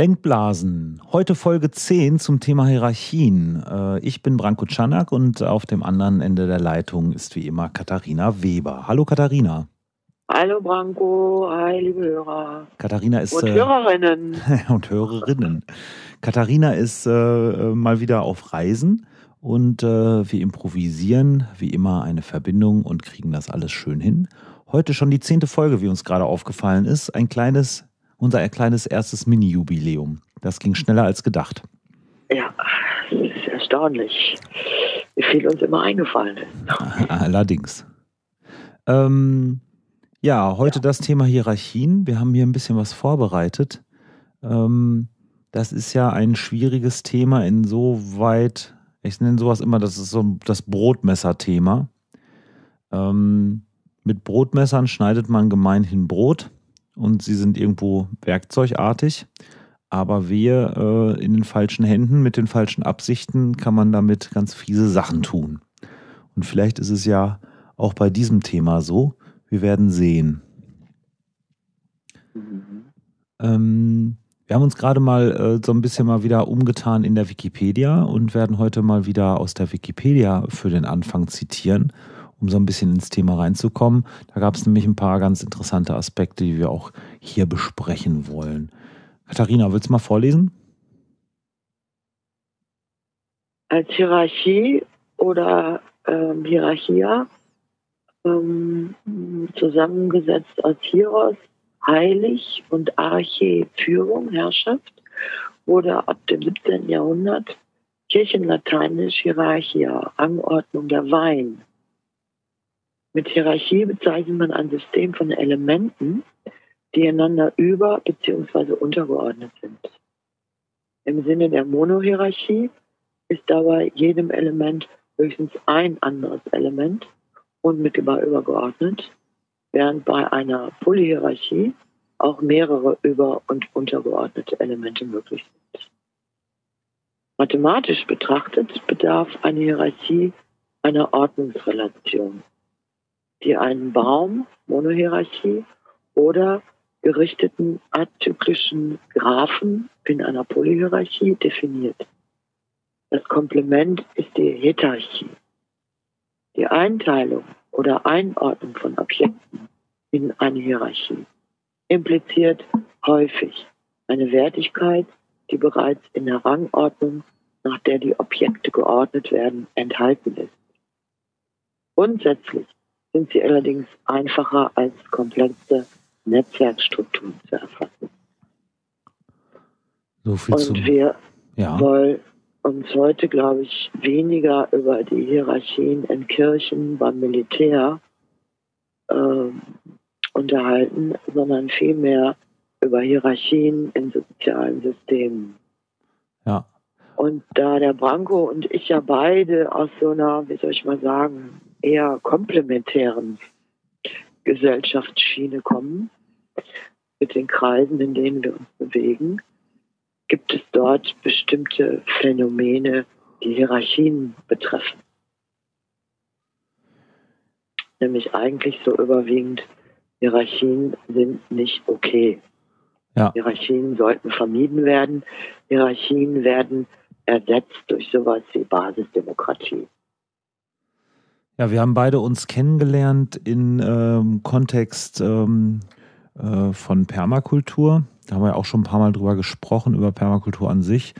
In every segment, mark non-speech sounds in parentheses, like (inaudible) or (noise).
Denkblasen. Heute Folge 10 zum Thema Hierarchien. Äh, ich bin Branko Czanak und auf dem anderen Ende der Leitung ist wie immer Katharina Weber. Hallo Katharina. Hallo Branko, hi liebe Hörer. Katharina ist. Und Hörerinnen. Äh, (laughs) und Hörerinnen. Katharina ist äh, mal wieder auf Reisen und äh, wir improvisieren wie immer eine Verbindung und kriegen das alles schön hin. Heute schon die zehnte Folge, wie uns gerade aufgefallen ist. Ein kleines unser kleines erstes Mini-Jubiläum. Das ging schneller als gedacht. Ja, das ist erstaunlich, wie viel uns immer eingefallen ist. (laughs) Allerdings. Ähm, ja, heute ja. das Thema Hierarchien. Wir haben hier ein bisschen was vorbereitet. Ähm, das ist ja ein schwieriges Thema, insoweit, ich nenne sowas immer, das ist so das Brotmesser-Thema. Ähm, mit Brotmessern schneidet man gemeinhin Brot und sie sind irgendwo werkzeugartig. Aber wir äh, in den falschen Händen, mit den falschen Absichten, kann man damit ganz fiese Sachen tun. Und vielleicht ist es ja auch bei diesem Thema so. Wir werden sehen. Mhm. Ähm, wir haben uns gerade mal äh, so ein bisschen mal wieder umgetan in der Wikipedia und werden heute mal wieder aus der Wikipedia für den Anfang zitieren um so ein bisschen ins Thema reinzukommen. Da gab es nämlich ein paar ganz interessante Aspekte, die wir auch hier besprechen wollen. Katharina, willst du mal vorlesen? Als Hierarchie oder ähm, Hierarchia ähm, zusammengesetzt aus Hieros, Heilig und Arche, Führung, Herrschaft, wurde ab dem 17. Jahrhundert Kirchenlateinisch Hierarchia, Rangordnung der Wein, mit Hierarchie bezeichnet man ein System von Elementen, die einander über- bzw. untergeordnet sind. Im Sinne der Monohierarchie ist dabei jedem Element höchstens ein anderes Element unmittelbar übergeordnet, während bei einer Polyhierarchie auch mehrere über- und untergeordnete Elemente möglich sind. Mathematisch betrachtet bedarf eine Hierarchie einer Ordnungsrelation die einen Baum, Monohierarchie, oder gerichteten azyklischen Graphen in einer Polyhierarchie definiert. Das Komplement ist die Hetarchie. Die Einteilung oder Einordnung von Objekten in eine Hierarchie impliziert häufig eine Wertigkeit, die bereits in der Rangordnung, nach der die Objekte geordnet werden, enthalten ist. Grundsätzlich sind sie allerdings einfacher als komplexe Netzwerkstrukturen zu erfassen. So viel Und zum, wir ja. wollen uns heute, glaube ich, weniger über die Hierarchien in Kirchen, beim Militär äh, unterhalten, sondern vielmehr über Hierarchien in sozialen Systemen. Ja. Und da der Branko und ich ja beide aus so einer, wie soll ich mal sagen, eher komplementären Gesellschaftsschiene kommen, mit den Kreisen, in denen wir uns bewegen, gibt es dort bestimmte Phänomene, die Hierarchien betreffen. Nämlich eigentlich so überwiegend, Hierarchien sind nicht okay. Ja. Hierarchien sollten vermieden werden. Hierarchien werden ersetzt durch sowas wie Basisdemokratie. Ja, wir haben beide uns kennengelernt in ähm, Kontext ähm, äh, von Permakultur. Da haben wir auch schon ein paar Mal drüber gesprochen, über Permakultur an sich.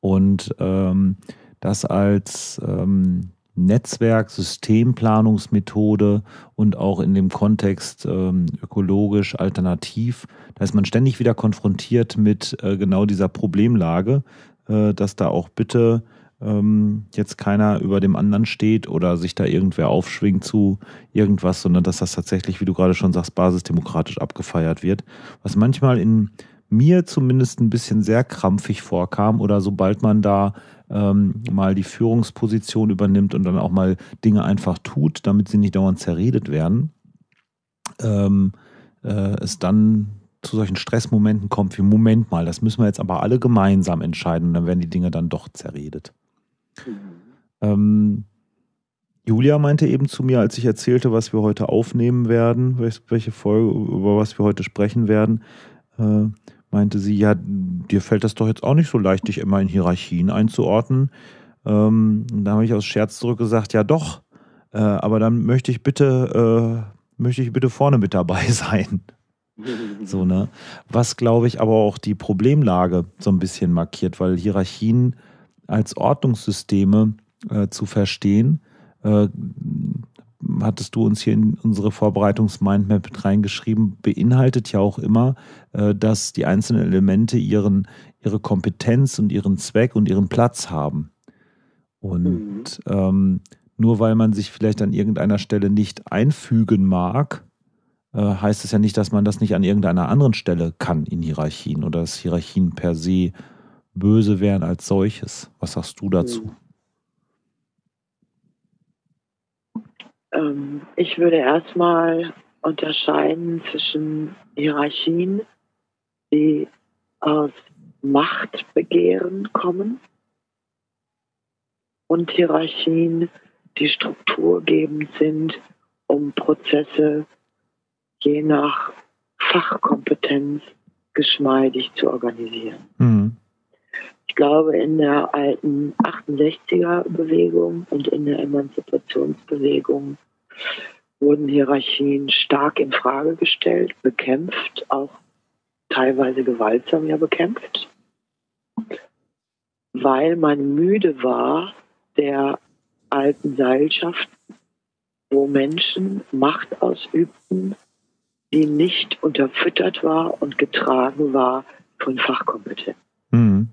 Und ähm, das als ähm, Netzwerk, Systemplanungsmethode und auch in dem Kontext ähm, ökologisch alternativ. Da ist man ständig wieder konfrontiert mit äh, genau dieser Problemlage, äh, dass da auch bitte ähm, jetzt keiner über dem anderen steht oder sich da irgendwer aufschwingt zu irgendwas, sondern dass das tatsächlich, wie du gerade schon sagst, basisdemokratisch abgefeiert wird. Was manchmal in mir zumindest ein bisschen sehr krampfig vorkam oder sobald man da ähm, mal die Führungsposition übernimmt und dann auch mal Dinge einfach tut, damit sie nicht dauernd zerredet werden, ähm, äh, es dann zu solchen Stressmomenten kommt wie Moment mal, das müssen wir jetzt aber alle gemeinsam entscheiden und dann werden die Dinge dann doch zerredet. Ähm, Julia meinte eben zu mir, als ich erzählte, was wir heute aufnehmen werden, welche Folge, über was wir heute sprechen werden, äh, meinte sie, ja, dir fällt das doch jetzt auch nicht so leicht, dich immer in Hierarchien einzuordnen. Ähm, da habe ich aus Scherz zurückgesagt, ja doch, äh, aber dann möchte ich bitte, äh, möchte ich bitte vorne mit dabei (laughs) sein. so, ne? Was, glaube ich, aber auch die Problemlage so ein bisschen markiert, weil Hierarchien als Ordnungssysteme äh, zu verstehen, äh, hattest du uns hier in unsere Vorbereitungs-Mindmap mit reingeschrieben, beinhaltet ja auch immer, äh, dass die einzelnen Elemente ihren, ihre Kompetenz und ihren Zweck und ihren Platz haben. Und mhm. ähm, nur weil man sich vielleicht an irgendeiner Stelle nicht einfügen mag, äh, heißt es ja nicht, dass man das nicht an irgendeiner anderen Stelle kann in Hierarchien oder dass Hierarchien per se böse wären als solches. Was sagst du dazu? Mhm. Ähm, ich würde erstmal unterscheiden zwischen Hierarchien, die aus Machtbegehren kommen und Hierarchien, die strukturgebend sind, um Prozesse je nach Fachkompetenz geschmeidig zu organisieren. Mhm. Ich glaube, in der alten 68er-Bewegung und in der Emanzipationsbewegung wurden Hierarchien stark in Frage gestellt, bekämpft, auch teilweise gewaltsam ja bekämpft, weil man müde war der alten Seilschaft, wo Menschen Macht ausübten, die nicht unterfüttert war und getragen war von Fachkompetenz. Mhm.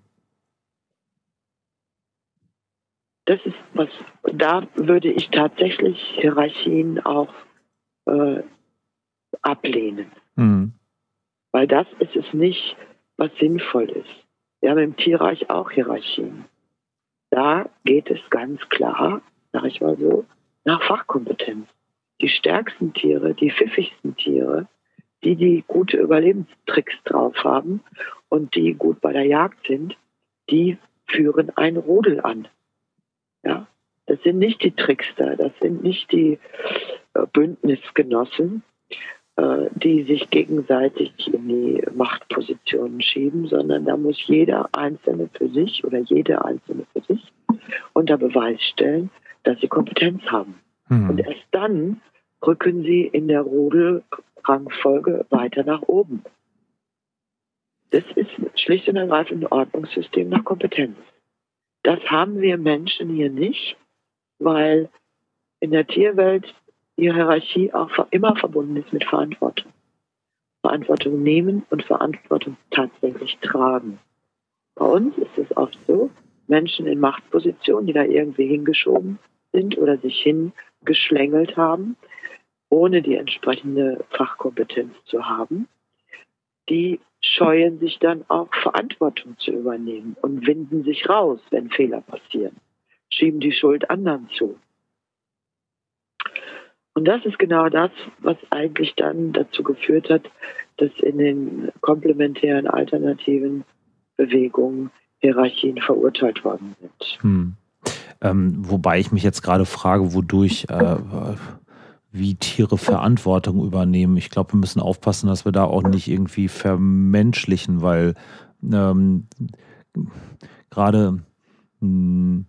Das ist was, da würde ich tatsächlich Hierarchien auch äh, ablehnen. Mhm. Weil das ist es nicht, was sinnvoll ist. Wir haben im Tierreich auch Hierarchien. Da geht es ganz klar, sag ich mal so, nach Fachkompetenz. Die stärksten Tiere, die pfiffigsten Tiere, die, die gute Überlebenstricks drauf haben und die gut bei der Jagd sind, die führen ein Rudel an. Ja, das sind nicht die Trickster, das sind nicht die äh, Bündnisgenossen, äh, die sich gegenseitig in die Machtpositionen schieben, sondern da muss jeder Einzelne für sich oder jede Einzelne für sich unter Beweis stellen, dass sie Kompetenz haben. Mhm. Und erst dann rücken sie in der Rudelrangfolge weiter nach oben. Das ist schlicht und ergreifend ein Ordnungssystem nach Kompetenz. Das haben wir Menschen hier nicht, weil in der Tierwelt die Hierarchie auch immer verbunden ist mit Verantwortung. Verantwortung nehmen und Verantwortung tatsächlich tragen. Bei uns ist es oft so, Menschen in Machtpositionen, die da irgendwie hingeschoben sind oder sich hingeschlängelt haben, ohne die entsprechende Fachkompetenz zu haben, die scheuen sich dann auch Verantwortung zu übernehmen und winden sich raus, wenn Fehler passieren, schieben die Schuld anderen zu. Und das ist genau das, was eigentlich dann dazu geführt hat, dass in den komplementären alternativen Bewegungen Hierarchien verurteilt worden sind. Hm. Ähm, wobei ich mich jetzt gerade frage, wodurch äh, wie Tiere Verantwortung übernehmen. Ich glaube, wir müssen aufpassen, dass wir da auch nicht irgendwie vermenschlichen, weil ähm, gerade hm,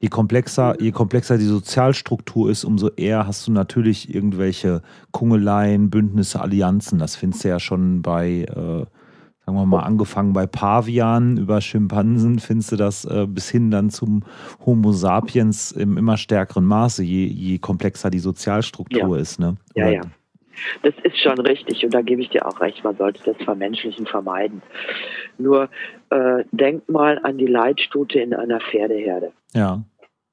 je komplexer, je komplexer die Sozialstruktur ist, umso eher hast du natürlich irgendwelche Kungeleien, Bündnisse, Allianzen. Das findest du ja schon bei äh, sagen wir mal, angefangen bei Pavianen über Schimpansen, findest du das äh, bis hin dann zum Homo sapiens im immer stärkeren Maße, je, je komplexer die Sozialstruktur ja. ist. Ne? Ja, ja. Das ist schon richtig und da gebe ich dir auch recht, man sollte das Vermenschlichen vermeiden. Nur äh, denk mal an die Leitstute in einer Pferdeherde. Ja.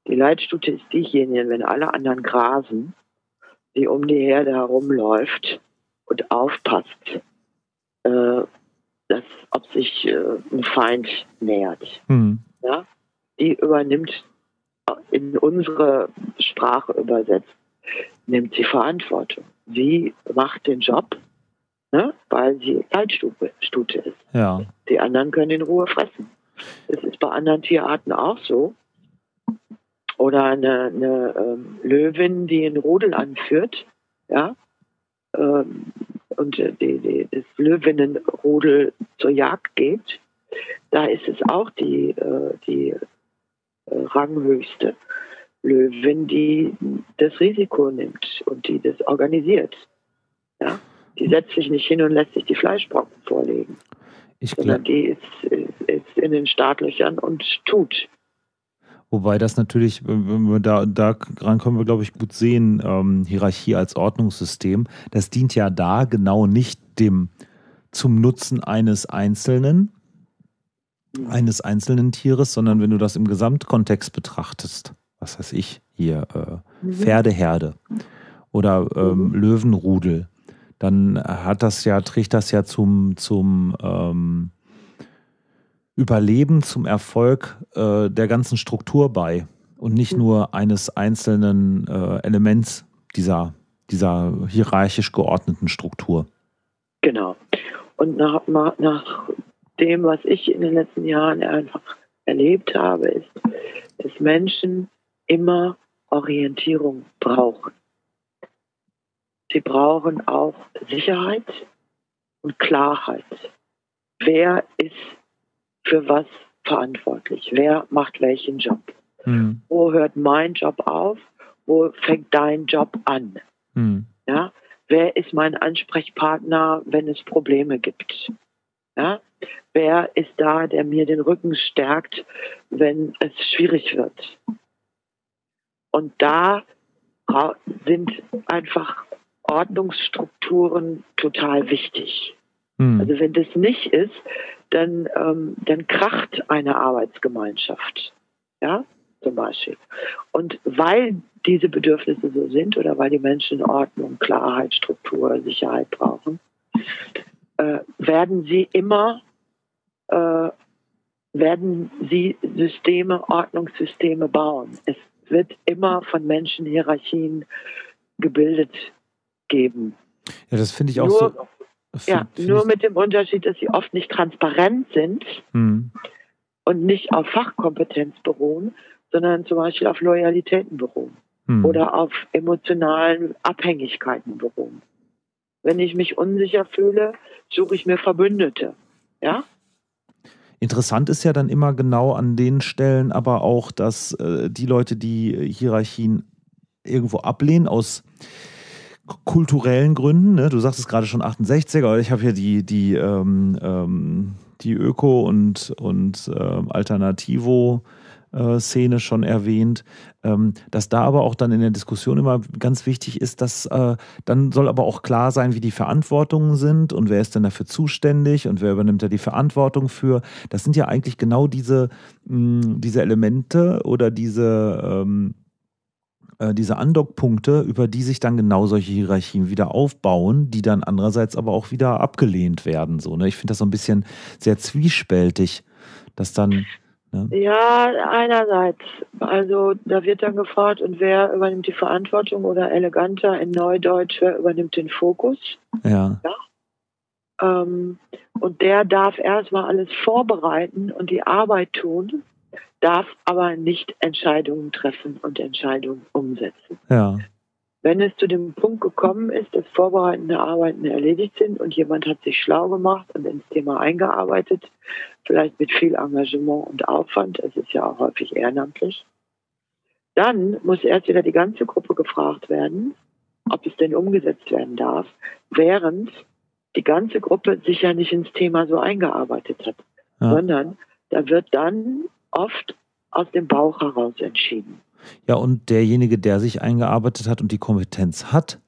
Die Leitstute ist diejenige, wenn alle anderen grasen, die um die Herde herumläuft und aufpasst, äh, dass, ob sich äh, ein Feind nähert. Mhm. Ja? Die übernimmt in unsere Sprache übersetzt, nimmt sie Verantwortung. Sie macht den Job, ne? weil sie Zeitstute ist. Ja. Die anderen können in Ruhe fressen. Das ist bei anderen Tierarten auch so. Oder eine, eine ähm, Löwin, die einen Rudel anführt, ja, ähm, und die, die, das Löwinnenrudel zur Jagd geht, da ist es auch die, äh, die äh, ranghöchste Löwin, die das Risiko nimmt und die das organisiert. Ja? Die setzt sich nicht hin und lässt sich die Fleischbrocken vorlegen. Ich sondern die ist, ist, ist in den Startlöchern und tut. Wobei das natürlich, wenn wir da, daran können wir, glaube ich, gut sehen, ähm, Hierarchie als Ordnungssystem, das dient ja da genau nicht dem zum Nutzen eines Einzelnen, eines einzelnen Tieres, sondern wenn du das im Gesamtkontext betrachtest, was weiß ich, hier äh, mhm. Pferdeherde oder ähm, mhm. Löwenrudel, dann hat das ja, trägt das ja zum, zum ähm, Überleben, zum Erfolg äh, der ganzen Struktur bei und nicht mhm. nur eines einzelnen äh, Elements dieser, dieser hierarchisch geordneten Struktur. Genau. Und nach, nach dem, was ich in den letzten Jahren einfach erlebt habe, ist, dass Menschen immer Orientierung brauchen. Sie brauchen auch Sicherheit und Klarheit. Wer ist für was verantwortlich? Wer macht welchen Job? Hm. Wo hört mein Job auf? Wo fängt dein Job an? Hm. Ja? Wer ist mein Ansprechpartner, wenn es Probleme gibt? Ja? Wer ist da, der mir den Rücken stärkt, wenn es schwierig wird? Und da sind einfach Ordnungsstrukturen total wichtig. Hm. Also wenn das nicht ist, dann, ähm, dann kracht eine Arbeitsgemeinschaft. Ja, zum Beispiel. Und weil diese Bedürfnisse so sind oder weil die Menschen Ordnung, Klarheit, Struktur, Sicherheit brauchen, äh, werden sie immer, äh, werden sie Systeme, Ordnungssysteme bauen. Es wird immer von Menschen Hierarchien gebildet geben. Ja, das finde ich auch nur, so. Ja, nur mit dem Unterschied, dass sie oft nicht transparent sind hm. und nicht auf Fachkompetenz beruhen, sondern zum Beispiel auf Loyalitäten beruhen hm. oder auf emotionalen Abhängigkeiten beruhen. Wenn ich mich unsicher fühle, suche ich mir Verbündete. Ja? Interessant ist ja dann immer genau an den Stellen aber auch, dass äh, die Leute, die Hierarchien irgendwo ablehnen, aus kulturellen Gründen, ne? du sagst es gerade schon 68er, aber ich habe hier die, die, ähm, ähm, die Öko- und, und ähm, Alternativo- äh, Szene schon erwähnt, ähm, dass da aber auch dann in der Diskussion immer ganz wichtig ist, dass äh, dann soll aber auch klar sein, wie die Verantwortungen sind und wer ist denn dafür zuständig und wer übernimmt da die Verantwortung für. Das sind ja eigentlich genau diese, mh, diese Elemente oder diese ähm, äh, diese Andockpunkte, über die sich dann genau solche Hierarchien wieder aufbauen, die dann andererseits aber auch wieder abgelehnt werden. So, ne? Ich finde das so ein bisschen sehr zwiespältig, dass dann ja. ja, einerseits. Also da wird dann gefragt, und wer übernimmt die Verantwortung oder eleganter in Neudeutsch, wer übernimmt den Fokus? Ja. ja? Ähm, und der darf erstmal alles vorbereiten und die Arbeit tun, darf aber nicht Entscheidungen treffen und Entscheidungen umsetzen. Ja. Wenn es zu dem Punkt gekommen ist, dass vorbereitende Arbeiten erledigt sind und jemand hat sich schlau gemacht und ins Thema eingearbeitet, vielleicht mit viel Engagement und Aufwand, es ist ja auch häufig ehrenamtlich, dann muss erst wieder die ganze Gruppe gefragt werden, ob es denn umgesetzt werden darf, während die ganze Gruppe sich ja nicht ins Thema so eingearbeitet hat, ja. sondern da wird dann oft aus dem Bauch heraus entschieden. Ja, und derjenige, der sich eingearbeitet hat und die Kompetenz hat,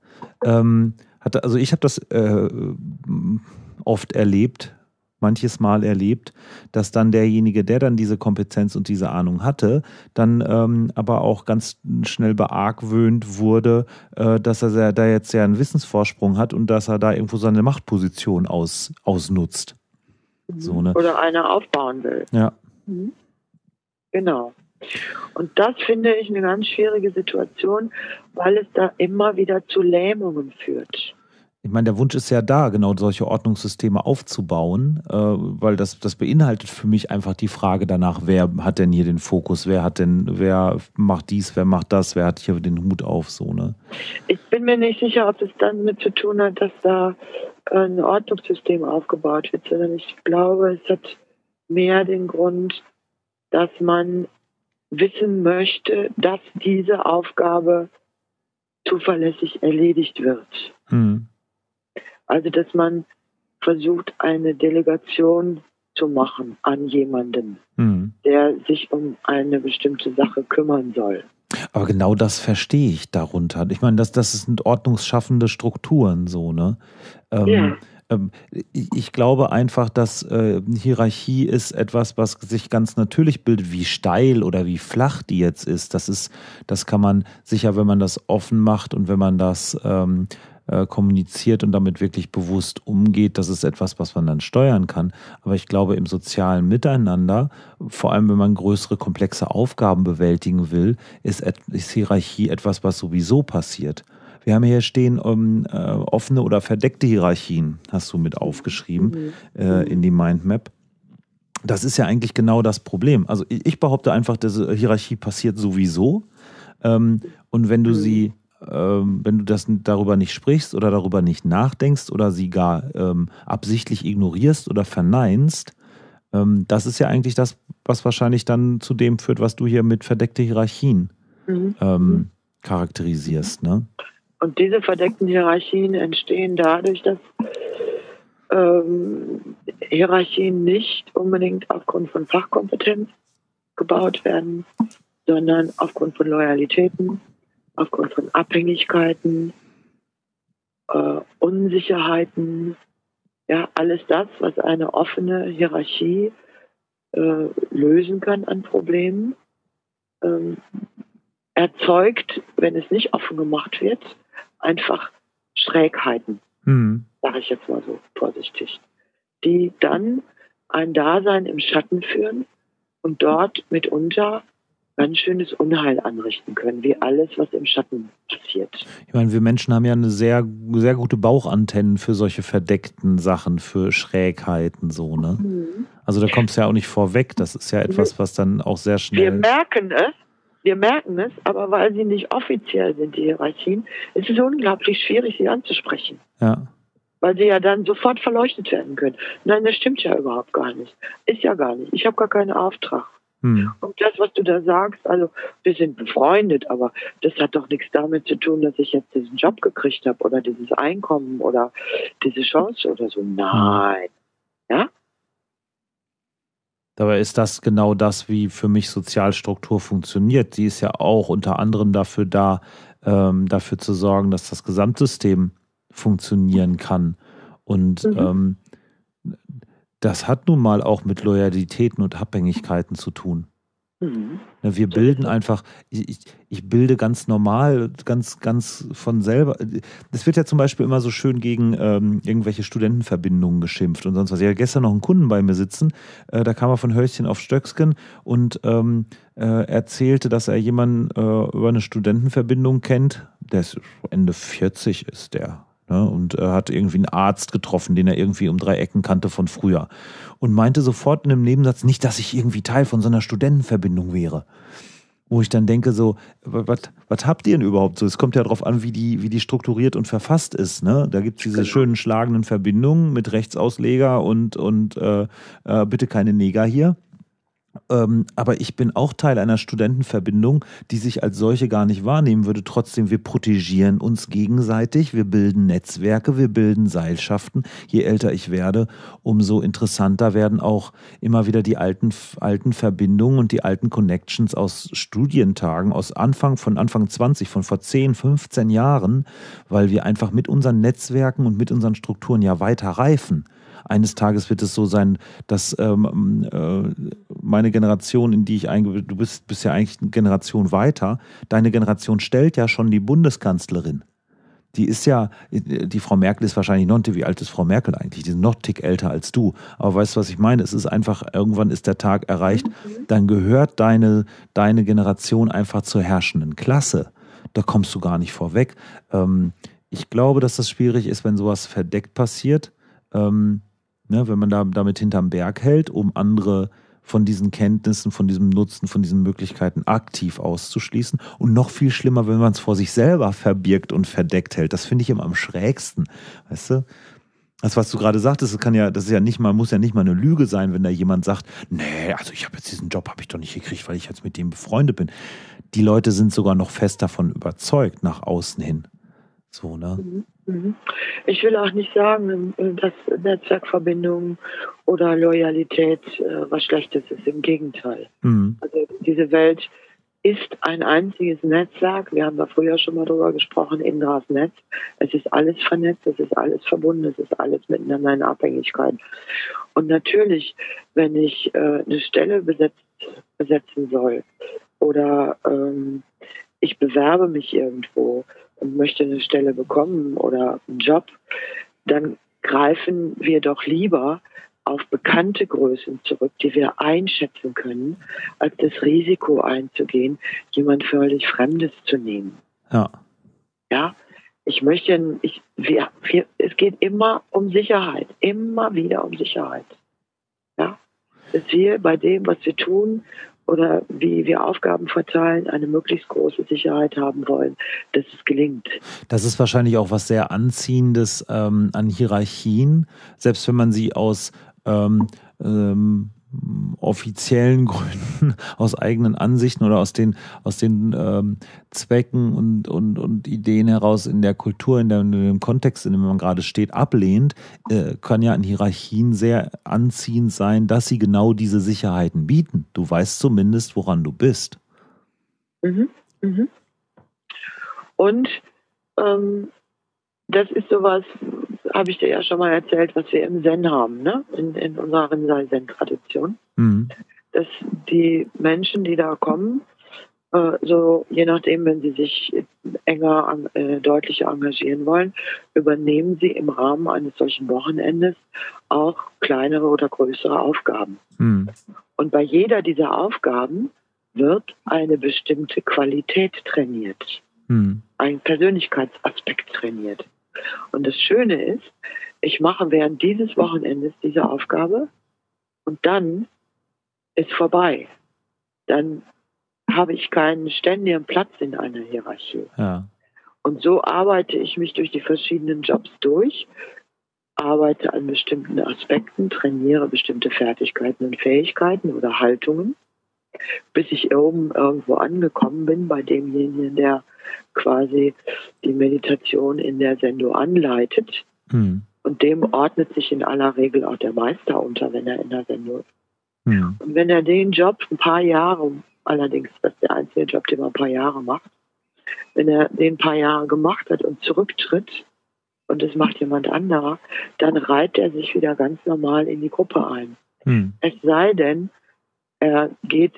ähm, hat also ich habe das äh, oft erlebt, manches Mal erlebt, dass dann derjenige, der dann diese Kompetenz und diese Ahnung hatte, dann ähm, aber auch ganz schnell beargwöhnt wurde, äh, dass er da jetzt ja einen Wissensvorsprung hat und dass er da irgendwo seine Machtposition aus, ausnutzt. Mhm. So, ne? Oder eine aufbauen will. Ja. Mhm. Genau. Und das finde ich eine ganz schwierige Situation, weil es da immer wieder zu Lähmungen führt. Ich meine, der Wunsch ist ja da, genau solche Ordnungssysteme aufzubauen, äh, weil das, das beinhaltet für mich einfach die Frage danach, wer hat denn hier den Fokus, wer hat denn, wer macht dies, wer macht das, wer hat hier den Hut auf, so, ne? Ich bin mir nicht sicher, ob es dann mit zu tun hat, dass da ein Ordnungssystem aufgebaut wird, sondern ich glaube, es hat mehr den Grund, dass man wissen möchte, dass diese Aufgabe zuverlässig erledigt wird. Mhm. Also, dass man versucht, eine Delegation zu machen an jemanden, mhm. der sich um eine bestimmte Sache kümmern soll. Aber genau das verstehe ich darunter. Ich meine, das, das sind ordnungsschaffende Strukturen, so, ne? Ähm, ja. Ähm, ich glaube einfach, dass äh, Hierarchie ist etwas, was sich ganz natürlich bildet, wie steil oder wie flach die jetzt ist. Das ist, das kann man sicher, wenn man das offen macht und wenn man das ähm, äh, kommuniziert und damit wirklich bewusst umgeht, das ist etwas, was man dann steuern kann. Aber ich glaube, im sozialen Miteinander, vor allem wenn man größere, komplexe Aufgaben bewältigen will, ist, ist Hierarchie etwas, was sowieso passiert. Wir haben hier stehen um, äh, offene oder verdeckte Hierarchien, hast du mit aufgeschrieben mhm. äh, in die Mindmap. Das ist ja eigentlich genau das Problem. Also ich behaupte einfach, diese Hierarchie passiert sowieso. Ähm, und wenn du mhm. sie ähm, wenn du das darüber nicht sprichst oder darüber nicht nachdenkst oder sie gar ähm, absichtlich ignorierst oder verneinst, ähm, das ist ja eigentlich das, was wahrscheinlich dann zu dem führt, was du hier mit verdeckte Hierarchien mhm. ähm, charakterisierst. Ne? Und diese verdeckten Hierarchien entstehen dadurch, dass ähm, Hierarchien nicht unbedingt aufgrund von Fachkompetenz gebaut werden, sondern aufgrund von Loyalitäten, aufgrund von Abhängigkeiten, äh, Unsicherheiten, ja, alles das, was eine offene Hierarchie äh, lösen kann an Problemen, ähm, erzeugt, wenn es nicht offen gemacht wird, einfach Schrägheiten, mhm. sage ich jetzt mal so vorsichtig, die dann ein Dasein im Schatten führen und dort mitunter ganz schönes Unheil anrichten können, wie alles, was im Schatten passiert. Ich meine, wir Menschen haben ja eine sehr, sehr gute Bauchantennen für solche verdeckten Sachen, für Schrägheiten, so, ne? Mhm. Also da kommt es ja auch nicht vorweg. Das ist ja etwas, was dann auch sehr schnell. Wir merken es, wir merken es, aber weil sie nicht offiziell sind, die Hierarchien, ist es unglaublich schwierig, sie anzusprechen. Ja. Weil sie ja dann sofort verleuchtet werden können. Nein, das stimmt ja überhaupt gar nicht. Ist ja gar nicht. Ich habe gar keinen Auftrag. Hm. Und das, was du da sagst, also wir sind befreundet, aber das hat doch nichts damit zu tun, dass ich jetzt diesen Job gekriegt habe oder dieses Einkommen oder diese Chance oder so. Nein. Ja? Dabei ist das genau das, wie für mich Sozialstruktur funktioniert. Sie ist ja auch unter anderem dafür da, ähm, dafür zu sorgen, dass das Gesamtsystem funktionieren kann. Und mhm. ähm, das hat nun mal auch mit Loyalitäten und Abhängigkeiten zu tun. Mhm. Wir bilden einfach, ich, ich, bilde ganz normal, ganz, ganz von selber. Es wird ja zum Beispiel immer so schön gegen ähm, irgendwelche Studentenverbindungen geschimpft und sonst was. Ich hatte gestern noch einen Kunden bei mir sitzen, äh, da kam er von Hölzchen auf Stöcksken und ähm, äh, erzählte, dass er jemanden äh, über eine Studentenverbindung kennt, der ist Ende 40 ist der Ne, und äh, hat irgendwie einen Arzt getroffen, den er irgendwie um drei Ecken kannte von früher. Und meinte sofort in einem Nebensatz nicht, dass ich irgendwie Teil von so einer Studentenverbindung wäre. Wo ich dann denke, so, was habt ihr denn überhaupt so? Es kommt ja darauf an, wie die, wie die strukturiert und verfasst ist. Ne? Da gibt es diese genau. schönen schlagenden Verbindungen mit Rechtsausleger und, und äh, äh, bitte keine Neger hier. Ähm, aber ich bin auch Teil einer Studentenverbindung, die sich als solche gar nicht wahrnehmen würde. Trotzdem, wir protegieren uns gegenseitig, wir bilden Netzwerke, wir bilden Seilschaften. Je älter ich werde, umso interessanter werden auch immer wieder die alten, alten Verbindungen und die alten Connections aus Studientagen, aus Anfang, von Anfang 20, von vor 10, 15 Jahren, weil wir einfach mit unseren Netzwerken und mit unseren Strukturen ja weiter reifen eines Tages wird es so sein, dass ähm, äh, meine Generation, in die ich eingehe, du bist, bist ja eigentlich eine Generation weiter, deine Generation stellt ja schon die Bundeskanzlerin. Die ist ja, die Frau Merkel ist wahrscheinlich noch, wie alt ist Frau Merkel eigentlich? Die ist noch tick älter als du. Aber weißt du, was ich meine? Es ist einfach, irgendwann ist der Tag erreicht, dann gehört deine, deine Generation einfach zur herrschenden Klasse. Da kommst du gar nicht vorweg. Ähm, ich glaube, dass das schwierig ist, wenn sowas verdeckt passiert. Ähm, ne, wenn man da, damit hinterm Berg hält, um andere von diesen Kenntnissen, von diesem Nutzen, von diesen Möglichkeiten aktiv auszuschließen. Und noch viel schlimmer, wenn man es vor sich selber verbirgt und verdeckt hält. Das finde ich immer am schrägsten. Weißt du? Das, was du gerade sagtest, das kann ja, das ist ja nicht mal, muss ja nicht mal eine Lüge sein, wenn da jemand sagt, nee, also ich habe jetzt diesen Job habe ich doch nicht gekriegt, weil ich jetzt mit dem befreundet bin. Die Leute sind sogar noch fest davon überzeugt, nach außen hin. So, ne? Mhm. Ich will auch nicht sagen, dass Netzwerkverbindungen oder Loyalität äh, was Schlechtes ist. Im Gegenteil. Mhm. Also diese Welt ist ein einziges Netzwerk. Wir haben da früher schon mal drüber gesprochen, Indras Netz. Es ist alles vernetzt, es ist alles verbunden, es ist alles miteinander in Abhängigkeit. Und natürlich, wenn ich äh, eine Stelle besetzt, besetzen soll oder ähm, ich bewerbe mich irgendwo möchte eine Stelle bekommen oder einen Job, dann greifen wir doch lieber auf bekannte Größen zurück, die wir einschätzen können, als das Risiko einzugehen, jemand völlig Fremdes zu nehmen. Ja. Ja. Ich möchte, ich, wir, wir, es geht immer um Sicherheit, immer wieder um Sicherheit. Ja. Dass wir bei dem, was wir tun, oder wie wir Aufgaben verteilen, eine möglichst große Sicherheit haben wollen, dass es gelingt. Das ist wahrscheinlich auch was sehr Anziehendes ähm, an Hierarchien, selbst wenn man sie aus ähm, ähm, offiziellen Gründen, (laughs) aus eigenen Ansichten oder aus den, aus den ähm, Zwecken und, und, und Ideen heraus in der Kultur, in, der, in dem Kontext, in dem man gerade steht, ablehnt, äh, kann ja in Hierarchien sehr anziehend sein, dass sie genau diese Sicherheiten bieten. Du weißt zumindest, woran du bist. Mhm. Mhm. Und ähm, das ist sowas, habe ich dir ja schon mal erzählt, was wir im Zen haben, ne? in, in unserer Rinzai-Zen-Tradition. Mhm. Dass die Menschen, die da kommen, äh, so je nachdem, wenn sie sich enger, äh, deutlicher engagieren wollen, übernehmen sie im Rahmen eines solchen Wochenendes auch kleinere oder größere Aufgaben. Mhm. Und bei jeder dieser Aufgaben wird eine bestimmte Qualität trainiert, mhm. ein Persönlichkeitsaspekt trainiert. Und das Schöne ist, ich mache während dieses Wochenendes diese Aufgabe und dann ist vorbei. Dann habe ich keinen ständigen Platz in einer Hierarchie. Ja. Und so arbeite ich mich durch die verschiedenen Jobs durch, arbeite an bestimmten Aspekten, trainiere bestimmte Fertigkeiten und Fähigkeiten oder Haltungen, bis ich oben irgendwo angekommen bin bei demjenigen, der quasi die Meditation in der Sendung anleitet. Mhm. Und dem ordnet sich in aller Regel auch der Meister unter, wenn er in der Sendung ist. Mhm. Und wenn er den Job ein paar Jahre, allerdings das ist der einzige Job, den man ein paar Jahre macht, wenn er den ein paar Jahre gemacht hat und zurücktritt und es macht jemand anderer, dann reiht er sich wieder ganz normal in die Gruppe ein. Mhm. Es sei denn, er geht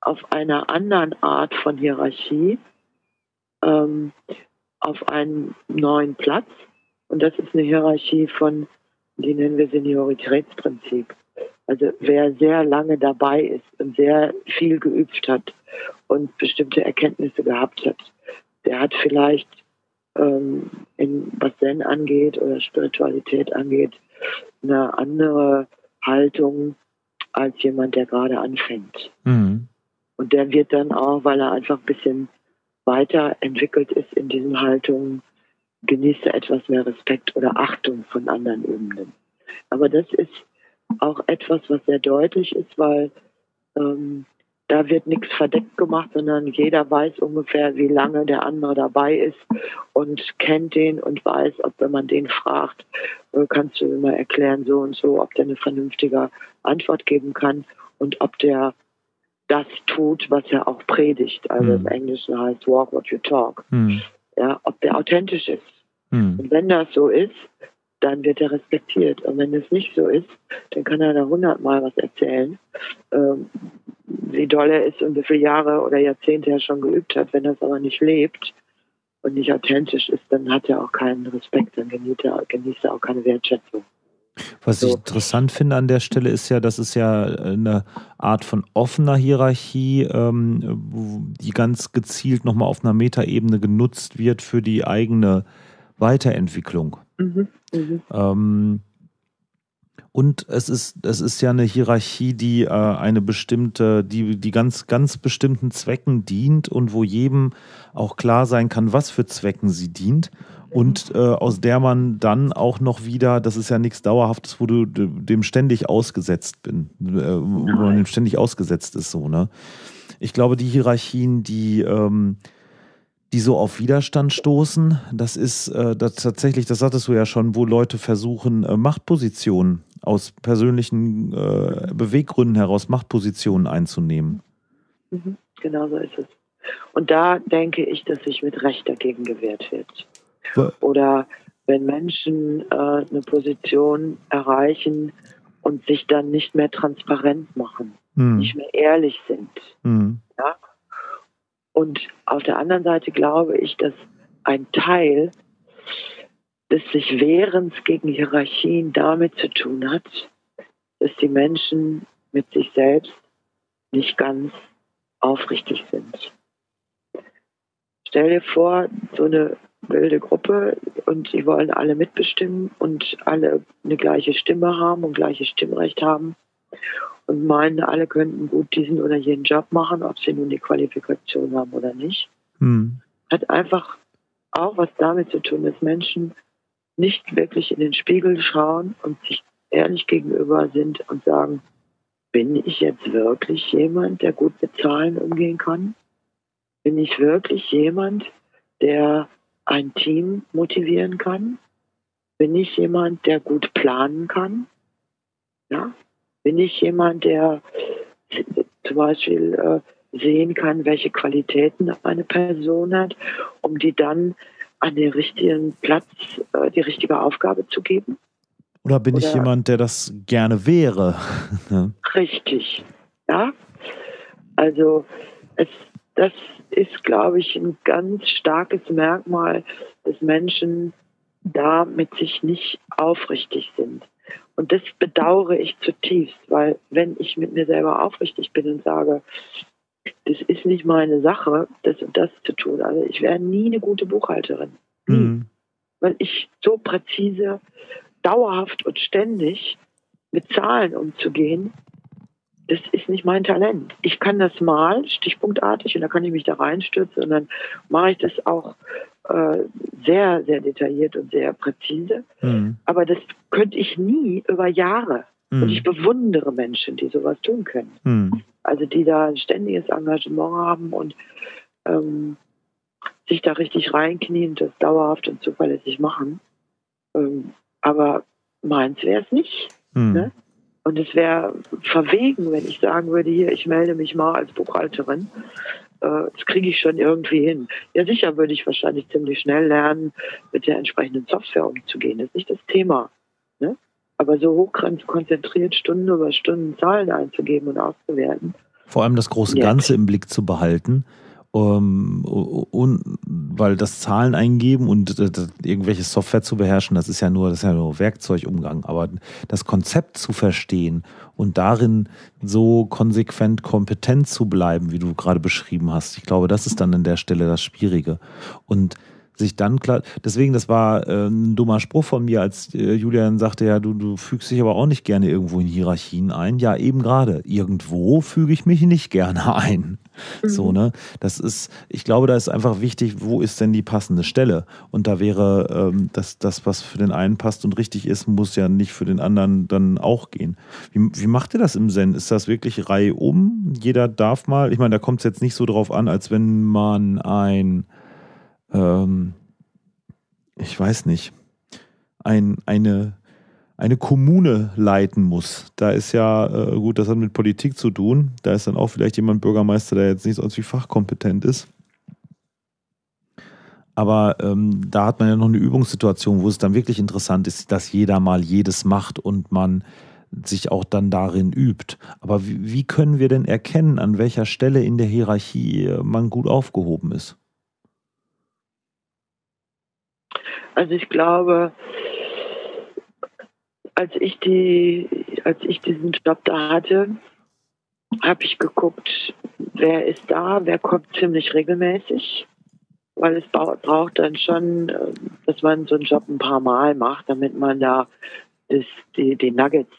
auf einer anderen Art von Hierarchie ähm, auf einen neuen Platz. Und das ist eine Hierarchie von, die nennen wir Senioritätsprinzip. Also wer sehr lange dabei ist und sehr viel geübt hat und bestimmte Erkenntnisse gehabt hat, der hat vielleicht, ähm, in, was Zen angeht oder Spiritualität angeht, eine andere Haltung als jemand, der gerade anfängt. Mhm. Und der wird dann auch, weil er einfach ein bisschen weiterentwickelt ist in diesen Haltungen, genießt er etwas mehr Respekt oder Achtung von anderen Ebenen. Aber das ist auch etwas, was sehr deutlich ist, weil ähm, da wird nichts verdeckt gemacht, sondern jeder weiß ungefähr, wie lange der andere dabei ist und kennt den und weiß, ob wenn man den fragt, äh, kannst du immer erklären so und so, ob der eine vernünftige Antwort geben kann und ob der das tut, was er auch predigt. Also mhm. im Englischen heißt walk what you talk. Mhm. Ja, ob der authentisch ist. Mhm. Und wenn das so ist, dann wird er respektiert. Und wenn es nicht so ist, dann kann er da hundertmal was erzählen, ähm, wie doll er ist und wie viele Jahre oder Jahrzehnte er schon geübt hat. Wenn er es aber nicht lebt und nicht authentisch ist, dann hat er auch keinen Respekt, dann genießt er, genießt er auch keine Wertschätzung. Was ich interessant finde an der Stelle ist ja, das ist ja eine Art von offener Hierarchie, ähm, die ganz gezielt nochmal auf einer Metaebene genutzt wird für die eigene Weiterentwicklung. Mhm. Mhm. Ähm, und es ist, es ist ja eine Hierarchie, die äh, eine bestimmte, die, die ganz, ganz bestimmten Zwecken dient und wo jedem auch klar sein kann, was für Zwecken sie dient. Und äh, aus der man dann auch noch wieder, das ist ja nichts Dauerhaftes, wo du dem ständig ausgesetzt bin, äh, wo man dem ständig ausgesetzt ist, so, ne? Ich glaube, die Hierarchien, die, ähm, die so auf Widerstand stoßen, das ist äh, das tatsächlich, das sagtest du ja schon, wo Leute versuchen, äh, Machtpositionen aus persönlichen äh, Beweggründen heraus Machtpositionen einzunehmen. Mhm, genau so ist es. Und da denke ich, dass sich mit Recht dagegen gewehrt wird. Oder wenn Menschen äh, eine Position erreichen und sich dann nicht mehr transparent machen, mhm. nicht mehr ehrlich sind. Mhm. Ja? Und auf der anderen Seite glaube ich, dass ein Teil des sich Wehrens gegen Hierarchien damit zu tun hat, dass die Menschen mit sich selbst nicht ganz aufrichtig sind. Stell dir vor, so eine wilde Gruppe und die wollen alle mitbestimmen und alle eine gleiche Stimme haben und gleiches Stimmrecht haben und meinen, alle könnten gut diesen oder jenen Job machen, ob sie nun die Qualifikation haben oder nicht. Hm. Hat einfach auch was damit zu tun, dass Menschen nicht wirklich in den Spiegel schauen und sich ehrlich gegenüber sind und sagen, bin ich jetzt wirklich jemand, der gut mit Zahlen umgehen kann? Bin ich wirklich jemand, der ein Team motivieren kann? Bin ich jemand, der gut planen kann? Ja? Bin ich jemand, der zum Beispiel äh, sehen kann, welche Qualitäten eine Person hat, um die dann an den richtigen Platz äh, die richtige Aufgabe zu geben. Oder bin Oder ich jemand, der das gerne wäre? (laughs) Richtig, ja. Also es, das ist, glaube ich, ein ganz starkes Merkmal, dass Menschen da mit sich nicht aufrichtig sind. Und das bedauere ich zutiefst, weil wenn ich mit mir selber aufrichtig bin und sage, das ist nicht meine Sache, das und das zu tun. Also ich wäre nie eine gute Buchhalterin. Mhm. Weil ich so präzise, dauerhaft und ständig mit Zahlen umzugehen, das ist nicht mein Talent. Ich kann das mal stichpunktartig und da kann ich mich da reinstürzen und dann mache ich das auch äh, sehr, sehr detailliert und sehr präzise. Mhm. Aber das könnte ich nie über Jahre. Mhm. Und ich bewundere Menschen, die sowas tun können. Mhm. Also die da ein ständiges Engagement haben und ähm, sich da richtig reinknien, das dauerhaft und zuverlässig machen. Ähm, aber meins wäre es nicht. Mhm. Ne? Und es wäre verwegen, wenn ich sagen würde, hier, ich melde mich mal als Buchhalterin. Äh, das kriege ich schon irgendwie hin. Ja, sicher würde ich wahrscheinlich ziemlich schnell lernen, mit der entsprechenden Software umzugehen. Das ist nicht das Thema. Ne? Aber so hoch konzentriert Stunden über Stunden Zahlen einzugeben und auszuwerten. Vor allem das große Ganze im Blick zu behalten. Um, und, weil das Zahlen eingeben und äh, irgendwelche Software zu beherrschen, das ist ja nur, das ist ja nur Werkzeugumgang. Aber das Konzept zu verstehen und darin so konsequent kompetent zu bleiben, wie du gerade beschrieben hast, ich glaube, das ist dann an der Stelle das Schwierige. Und sich dann klar, deswegen, das war äh, ein dummer Spruch von mir, als äh, Julian sagte, ja, du, du fügst dich aber auch nicht gerne irgendwo in Hierarchien ein. Ja, eben gerade. Irgendwo füge ich mich nicht gerne ein. Mhm. So, ne? Das ist, ich glaube, da ist einfach wichtig, wo ist denn die passende Stelle? Und da wäre ähm, das, das, was für den einen passt und richtig ist, muss ja nicht für den anderen dann auch gehen. Wie, wie macht ihr das im Zen? Ist das wirklich Reihe um? Jeder darf mal, ich meine, da kommt es jetzt nicht so drauf an, als wenn man ein ähm, ich weiß nicht, ein, eine, eine Kommune leiten muss. Da ist ja, äh, gut, das hat mit Politik zu tun. Da ist dann auch vielleicht jemand Bürgermeister, der jetzt nicht sonst wie fachkompetent ist. Aber ähm, da hat man ja noch eine Übungssituation, wo es dann wirklich interessant ist, dass jeder mal jedes macht und man sich auch dann darin übt. Aber wie, wie können wir denn erkennen, an welcher Stelle in der Hierarchie man gut aufgehoben ist? Also ich glaube, als ich die, als ich diesen Job da hatte, habe ich geguckt, wer ist da, wer kommt ziemlich regelmäßig, weil es braucht dann schon, äh, dass man so einen Job ein paar Mal macht, damit man da das, die, die Nuggets,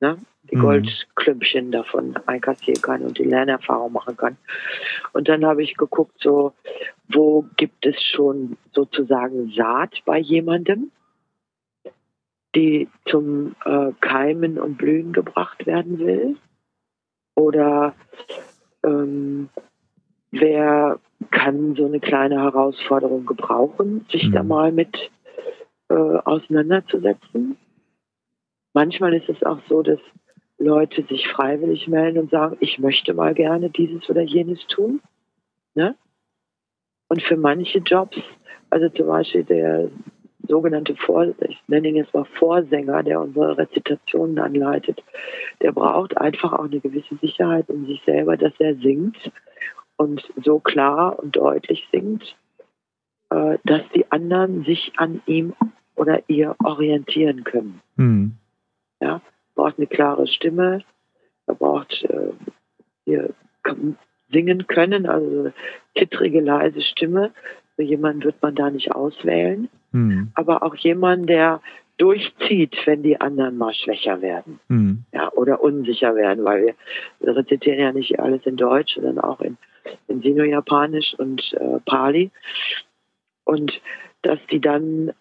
ne, die mhm. Goldklümpchen davon einkassieren kann und die Lernerfahrung machen kann. Und dann habe ich geguckt, so, wo gibt es schon sozusagen Saat bei jemandem, die zum äh, Keimen und Blühen gebracht werden will? Oder ähm, wer kann so eine kleine Herausforderung gebrauchen, sich mhm. da mal mit äh, auseinanderzusetzen? Manchmal ist es auch so, dass Leute sich freiwillig melden und sagen, ich möchte mal gerne dieses oder jenes tun. Ne? Und für manche Jobs, also zum Beispiel der sogenannte Vor, ich nenne ihn jetzt mal Vorsänger, der unsere Rezitationen anleitet, der braucht einfach auch eine gewisse Sicherheit in sich selber, dass er singt und so klar und deutlich singt, äh, dass die anderen sich an ihm oder ihr orientieren können. Mhm. Ja, braucht eine klare Stimme, er braucht äh, singen können, also zittrige, leise Stimme. So jemanden wird man da nicht auswählen. Mhm. Aber auch jemand, der durchzieht, wenn die anderen mal schwächer werden mhm. ja, oder unsicher werden, weil wir rezitieren ja nicht alles in Deutsch, sondern auch in, in Sino-Japanisch und äh, Pali. Und dass die dann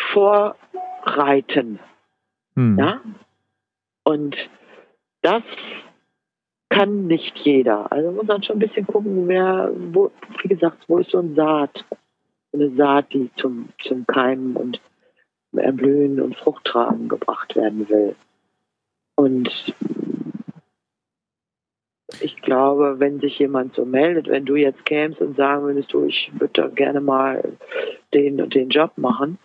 vorreiten. Mhm. Ja? Und das kann nicht jeder. Also muss man schon ein bisschen gucken, wer, wo, wie gesagt, wo ist so ein Saat, eine Saat, die zum, zum Keimen und Erblühen und Fruchttragen gebracht werden will. Und ich glaube, wenn sich jemand so meldet, wenn du jetzt kämst und sagen würdest, du, ich würde da gerne mal den und den Job machen,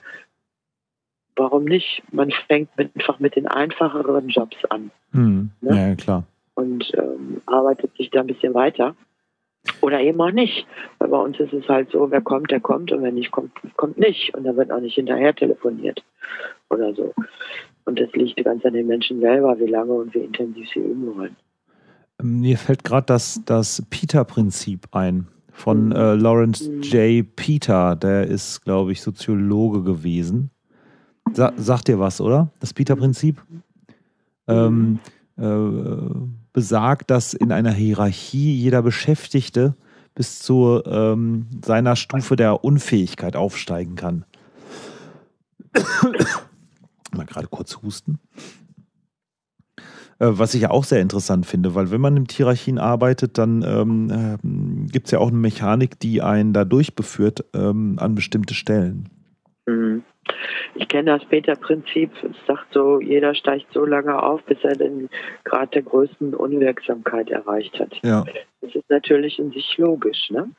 warum nicht? Man fängt einfach mit den einfacheren Jobs an. Hm. Ne? Ja, klar. Und ähm, arbeitet sich da ein bisschen weiter. Oder eben auch nicht. Weil bei uns ist es halt so, wer kommt, der kommt und wer nicht kommt, kommt nicht. Und da wird auch nicht hinterher telefoniert oder so. Und das liegt ganz an den Menschen selber, wie lange und wie intensiv sie üben wollen. Mir fällt gerade das, das Peter-Prinzip ein von mhm. äh, Lawrence mhm. J. Peter. Der ist, glaube ich, Soziologe gewesen. Sa sagt dir was, oder? Das Peter-Prinzip? Mhm. Ähm, äh, besagt, dass in einer Hierarchie jeder Beschäftigte bis zu ähm, seiner Stufe der Unfähigkeit aufsteigen kann. Mal gerade kurz husten. Äh, was ich ja auch sehr interessant finde, weil wenn man in Hierarchien arbeitet, dann ähm, äh, gibt es ja auch eine Mechanik, die einen da durchbeführt ähm, an bestimmte Stellen. Mhm. Ich kenne das Peter-Prinzip. Es sagt so, jeder steigt so lange auf, bis er den Grad der größten Unwirksamkeit erreicht hat. Ja. Das ist natürlich in sich logisch. Ne?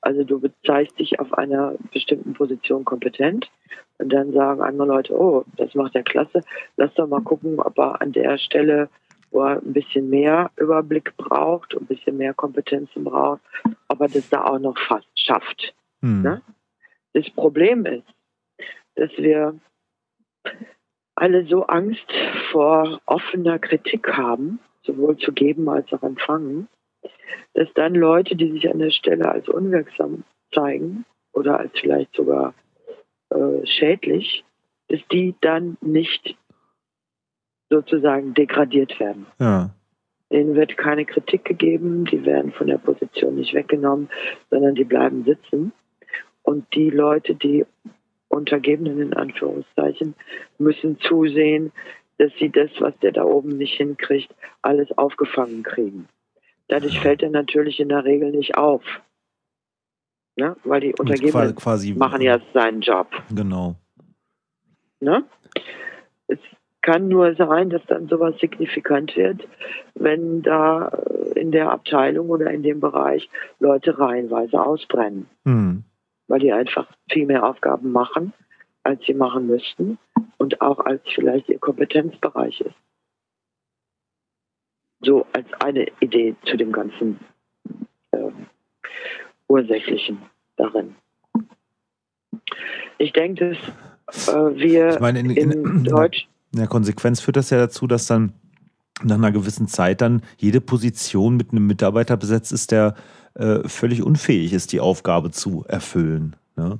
Also du bezeichnest dich auf einer bestimmten Position kompetent und dann sagen andere Leute, oh, das macht er klasse, lass doch mal gucken, ob er an der Stelle, wo er ein bisschen mehr Überblick braucht, ein bisschen mehr Kompetenzen braucht, ob er das da auch noch fast schafft. Hm. Ne? Das Problem ist, dass wir alle so Angst vor offener Kritik haben, sowohl zu geben als auch empfangen, dass dann Leute, die sich an der Stelle als unwirksam zeigen oder als vielleicht sogar äh, schädlich, dass die dann nicht sozusagen degradiert werden. Ja. Denen wird keine Kritik gegeben, die werden von der Position nicht weggenommen, sondern die bleiben sitzen. Und die Leute, die Untergebenen in Anführungszeichen, müssen zusehen, dass sie das, was der da oben nicht hinkriegt, alles aufgefangen kriegen. Dadurch fällt er natürlich in der Regel nicht auf. Ne? Weil die Untergebenen quasi, machen ja seinen Job. Genau. Ne? Es kann nur sein, dass dann sowas signifikant wird, wenn da in der Abteilung oder in dem Bereich Leute reihenweise ausbrennen. Mhm weil die einfach viel mehr Aufgaben machen, als sie machen müssten und auch als vielleicht ihr Kompetenzbereich ist. So als eine Idee zu dem ganzen äh, Ursächlichen darin. Ich denke, dass äh, wir ich meine, in, in, in Deutsch. In der Konsequenz führt das ja dazu, dass dann nach einer gewissen Zeit dann jede Position mit einem Mitarbeiter besetzt ist, der äh, völlig unfähig ist, die Aufgabe zu erfüllen. Ne?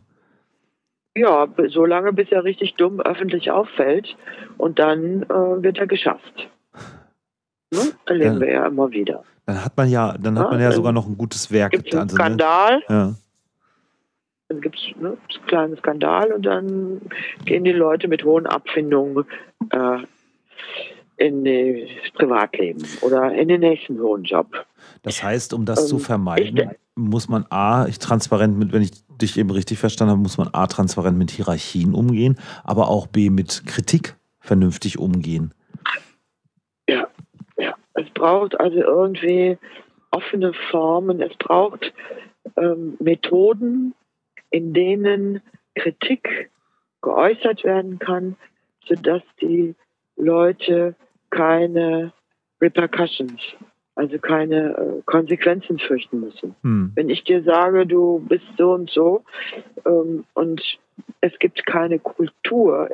Ja, so lange, bis er richtig dumm öffentlich auffällt und dann äh, wird er geschafft. Ne? Erleben ja. wir ja immer wieder. Dann hat man ja, dann hat ja, man ja sogar noch ein gutes Werk getan. Einen Skandal. Ne? Ja. Dann gibt es ne, einen kleinen Skandal und dann gehen die Leute mit hohen Abfindungen äh, in das Privatleben oder in den nächsten hohen Job. Das heißt, um das ähm, zu vermeiden, ich, muss man A, ich transparent mit, wenn ich dich eben richtig verstanden habe, muss man A, transparent mit Hierarchien umgehen, aber auch B, mit Kritik vernünftig umgehen. Ja, ja. Es braucht also irgendwie offene Formen, es braucht ähm, Methoden, in denen Kritik geäußert werden kann, sodass die Leute keine Repercussions, also keine äh, Konsequenzen fürchten müssen. Hm. Wenn ich dir sage, du bist so und so ähm, und es gibt keine Kultur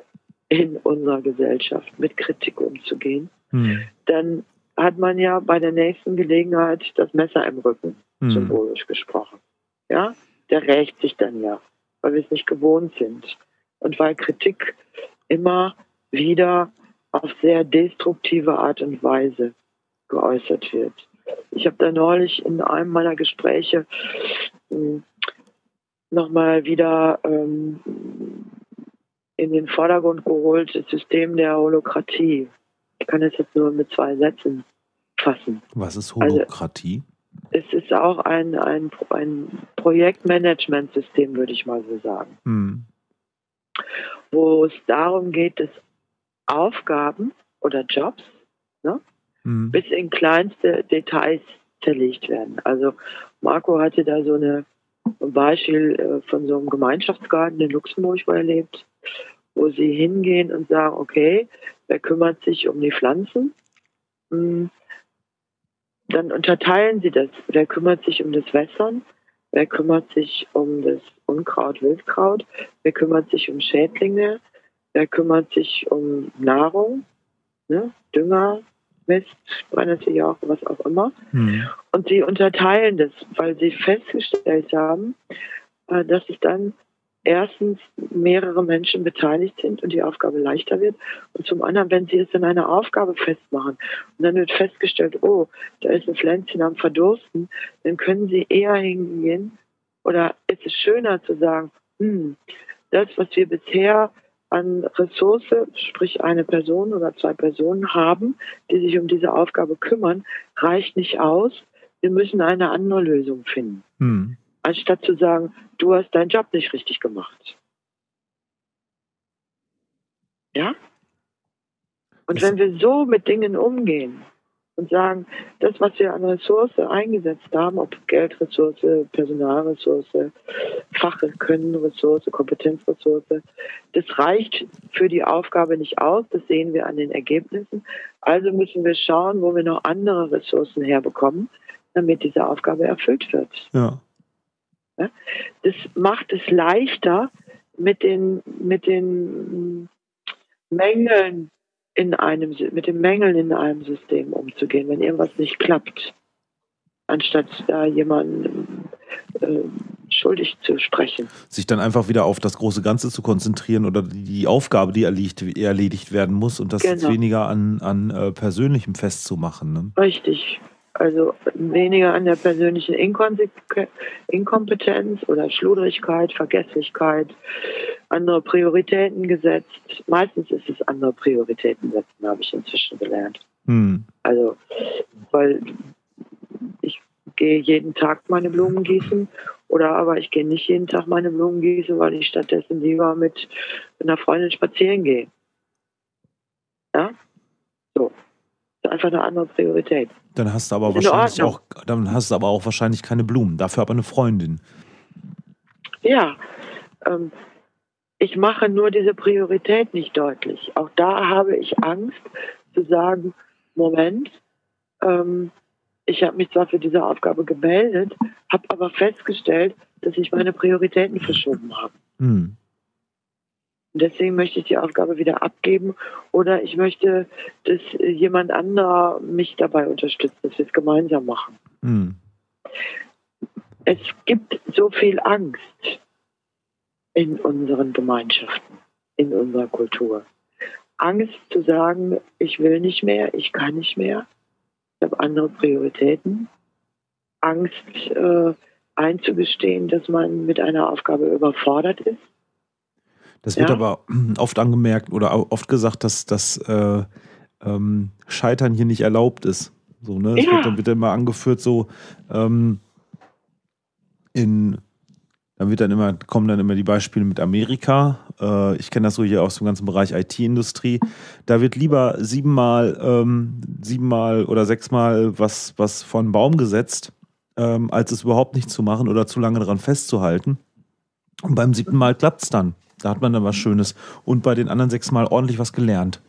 in unserer Gesellschaft, mit Kritik umzugehen, hm. dann hat man ja bei der nächsten Gelegenheit das Messer im Rücken, hm. symbolisch gesprochen. Ja, der rächt sich dann ja, weil wir es nicht gewohnt sind. Und weil Kritik immer wieder auf sehr destruktive Art und Weise geäußert wird. Ich habe da neulich in einem meiner Gespräche hm, nochmal wieder ähm, in den Vordergrund geholt, das System der Holokratie. Ich kann es jetzt nur mit zwei Sätzen fassen. Was ist Holokratie? Also, es ist auch ein, ein, ein Projektmanagementsystem, würde ich mal so sagen. Hm. Wo es darum geht, dass Aufgaben oder Jobs ne, mhm. bis in kleinste Details zerlegt werden. Also Marco hatte da so eine, ein Beispiel äh, von so einem Gemeinschaftsgarten in Luxemburg, wo er lebt, wo sie hingehen und sagen, okay, wer kümmert sich um die Pflanzen? Hm, dann unterteilen sie das. Wer kümmert sich um das Wässern? Wer kümmert sich um das Unkraut, Wildkraut? Wer kümmert sich um Schädlinge? Der kümmert sich um Nahrung, ne? Dünger, Mist, auch, was auch immer. Mhm. Und sie unterteilen das, weil sie festgestellt haben, äh, dass es dann erstens mehrere Menschen beteiligt sind und die Aufgabe leichter wird. Und zum anderen, wenn sie es in einer Aufgabe festmachen und dann wird festgestellt, oh, da ist ein Pflänzchen am Verdursten, dann können sie eher hingehen oder ist es schöner zu sagen, hm, das, was wir bisher an Ressource, sprich eine Person oder zwei Personen haben, die sich um diese Aufgabe kümmern, reicht nicht aus. Wir müssen eine andere Lösung finden. Hm. Anstatt zu sagen, du hast deinen Job nicht richtig gemacht. Ja? Und wenn wir so mit Dingen umgehen, und sagen, das, was wir an Ressource eingesetzt haben, ob Geldressource, Personalressource, Fachkönnenressource, Kompetenzressource, das reicht für die Aufgabe nicht aus. Das sehen wir an den Ergebnissen. Also müssen wir schauen, wo wir noch andere Ressourcen herbekommen, damit diese Aufgabe erfüllt wird. Ja. Das macht es leichter, mit den, mit den Mängeln in einem, mit den Mängeln in einem System umzugehen, wenn irgendwas nicht klappt, anstatt da jemanden äh, schuldig zu sprechen. Sich dann einfach wieder auf das große Ganze zu konzentrieren oder die Aufgabe, die erledigt, erledigt werden muss und das genau. jetzt weniger an, an äh, Persönlichem festzumachen. Ne? Richtig. Also weniger an der persönlichen Inkompetenz oder Schludrigkeit, Vergesslichkeit, andere Prioritäten gesetzt. Meistens ist es andere Prioritäten setzen, habe ich inzwischen gelernt. Hm. Also, weil ich gehe jeden Tag meine Blumen gießen oder aber ich gehe nicht jeden Tag meine Blumen gießen, weil ich stattdessen lieber mit einer Freundin spazieren gehe. Ja? So. Einfach eine andere Priorität. Dann hast du aber wahrscheinlich auch, dann hast du aber auch wahrscheinlich keine Blumen, dafür aber eine Freundin. Ja, ähm, ich mache nur diese Priorität nicht deutlich. Auch da habe ich Angst zu sagen, Moment, ähm, ich habe mich zwar für diese Aufgabe gemeldet, habe aber festgestellt, dass ich meine Prioritäten verschoben habe. Hm. Und deswegen möchte ich die Aufgabe wieder abgeben oder ich möchte, dass jemand anderer mich dabei unterstützt, dass wir es gemeinsam machen. Mhm. Es gibt so viel Angst in unseren Gemeinschaften, in unserer Kultur. Angst zu sagen, ich will nicht mehr, ich kann nicht mehr, ich habe andere Prioritäten. Angst äh, einzugestehen, dass man mit einer Aufgabe überfordert ist. Das wird ja. aber (clears throat) oft angemerkt oder oft gesagt, dass das äh, ähm, Scheitern hier nicht erlaubt ist. So, ne? Es ja. wird dann wird immer angeführt, so ähm, in dann wird dann immer, kommen dann immer die Beispiele mit Amerika. Äh, ich kenne das so hier aus dem ganzen Bereich IT-Industrie. Da wird lieber siebenmal, ähm, siebenmal oder sechsmal was, was von Baum gesetzt, ähm, als es überhaupt nicht zu machen oder zu lange daran festzuhalten. Und beim siebten Mal klappt es dann. Da hat man dann was Schönes. Und bei den anderen sechs Mal ordentlich was gelernt.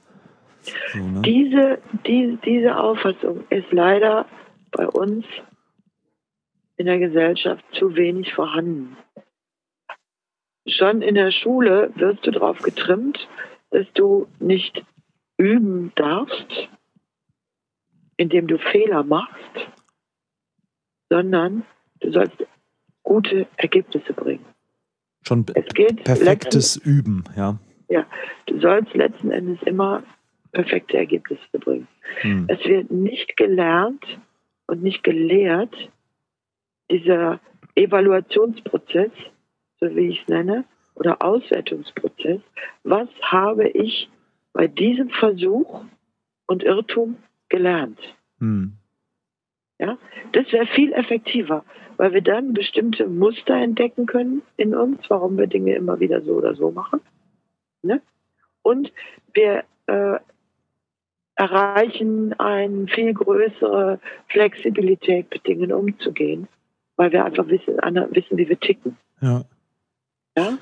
So, ne? diese, die, diese Auffassung ist leider bei uns in der Gesellschaft zu wenig vorhanden. Schon in der Schule wirst du darauf getrimmt, dass du nicht üben darfst, indem du Fehler machst, sondern du sollst gute Ergebnisse bringen. Schon perfektes Üben, ja. Ja, du sollst letzten Endes immer perfekte Ergebnisse bringen. Hm. Es wird nicht gelernt und nicht gelehrt, dieser Evaluationsprozess, so wie ich es nenne, oder Auswertungsprozess, was habe ich bei diesem Versuch und Irrtum gelernt? Hm. Ja, das wäre viel effektiver, weil wir dann bestimmte Muster entdecken können in uns, warum wir Dinge immer wieder so oder so machen. Ne? Und wir äh, erreichen eine viel größere Flexibilität, mit Dingen umzugehen, weil wir einfach wissen, wissen wie wir ticken. Ja. Ja?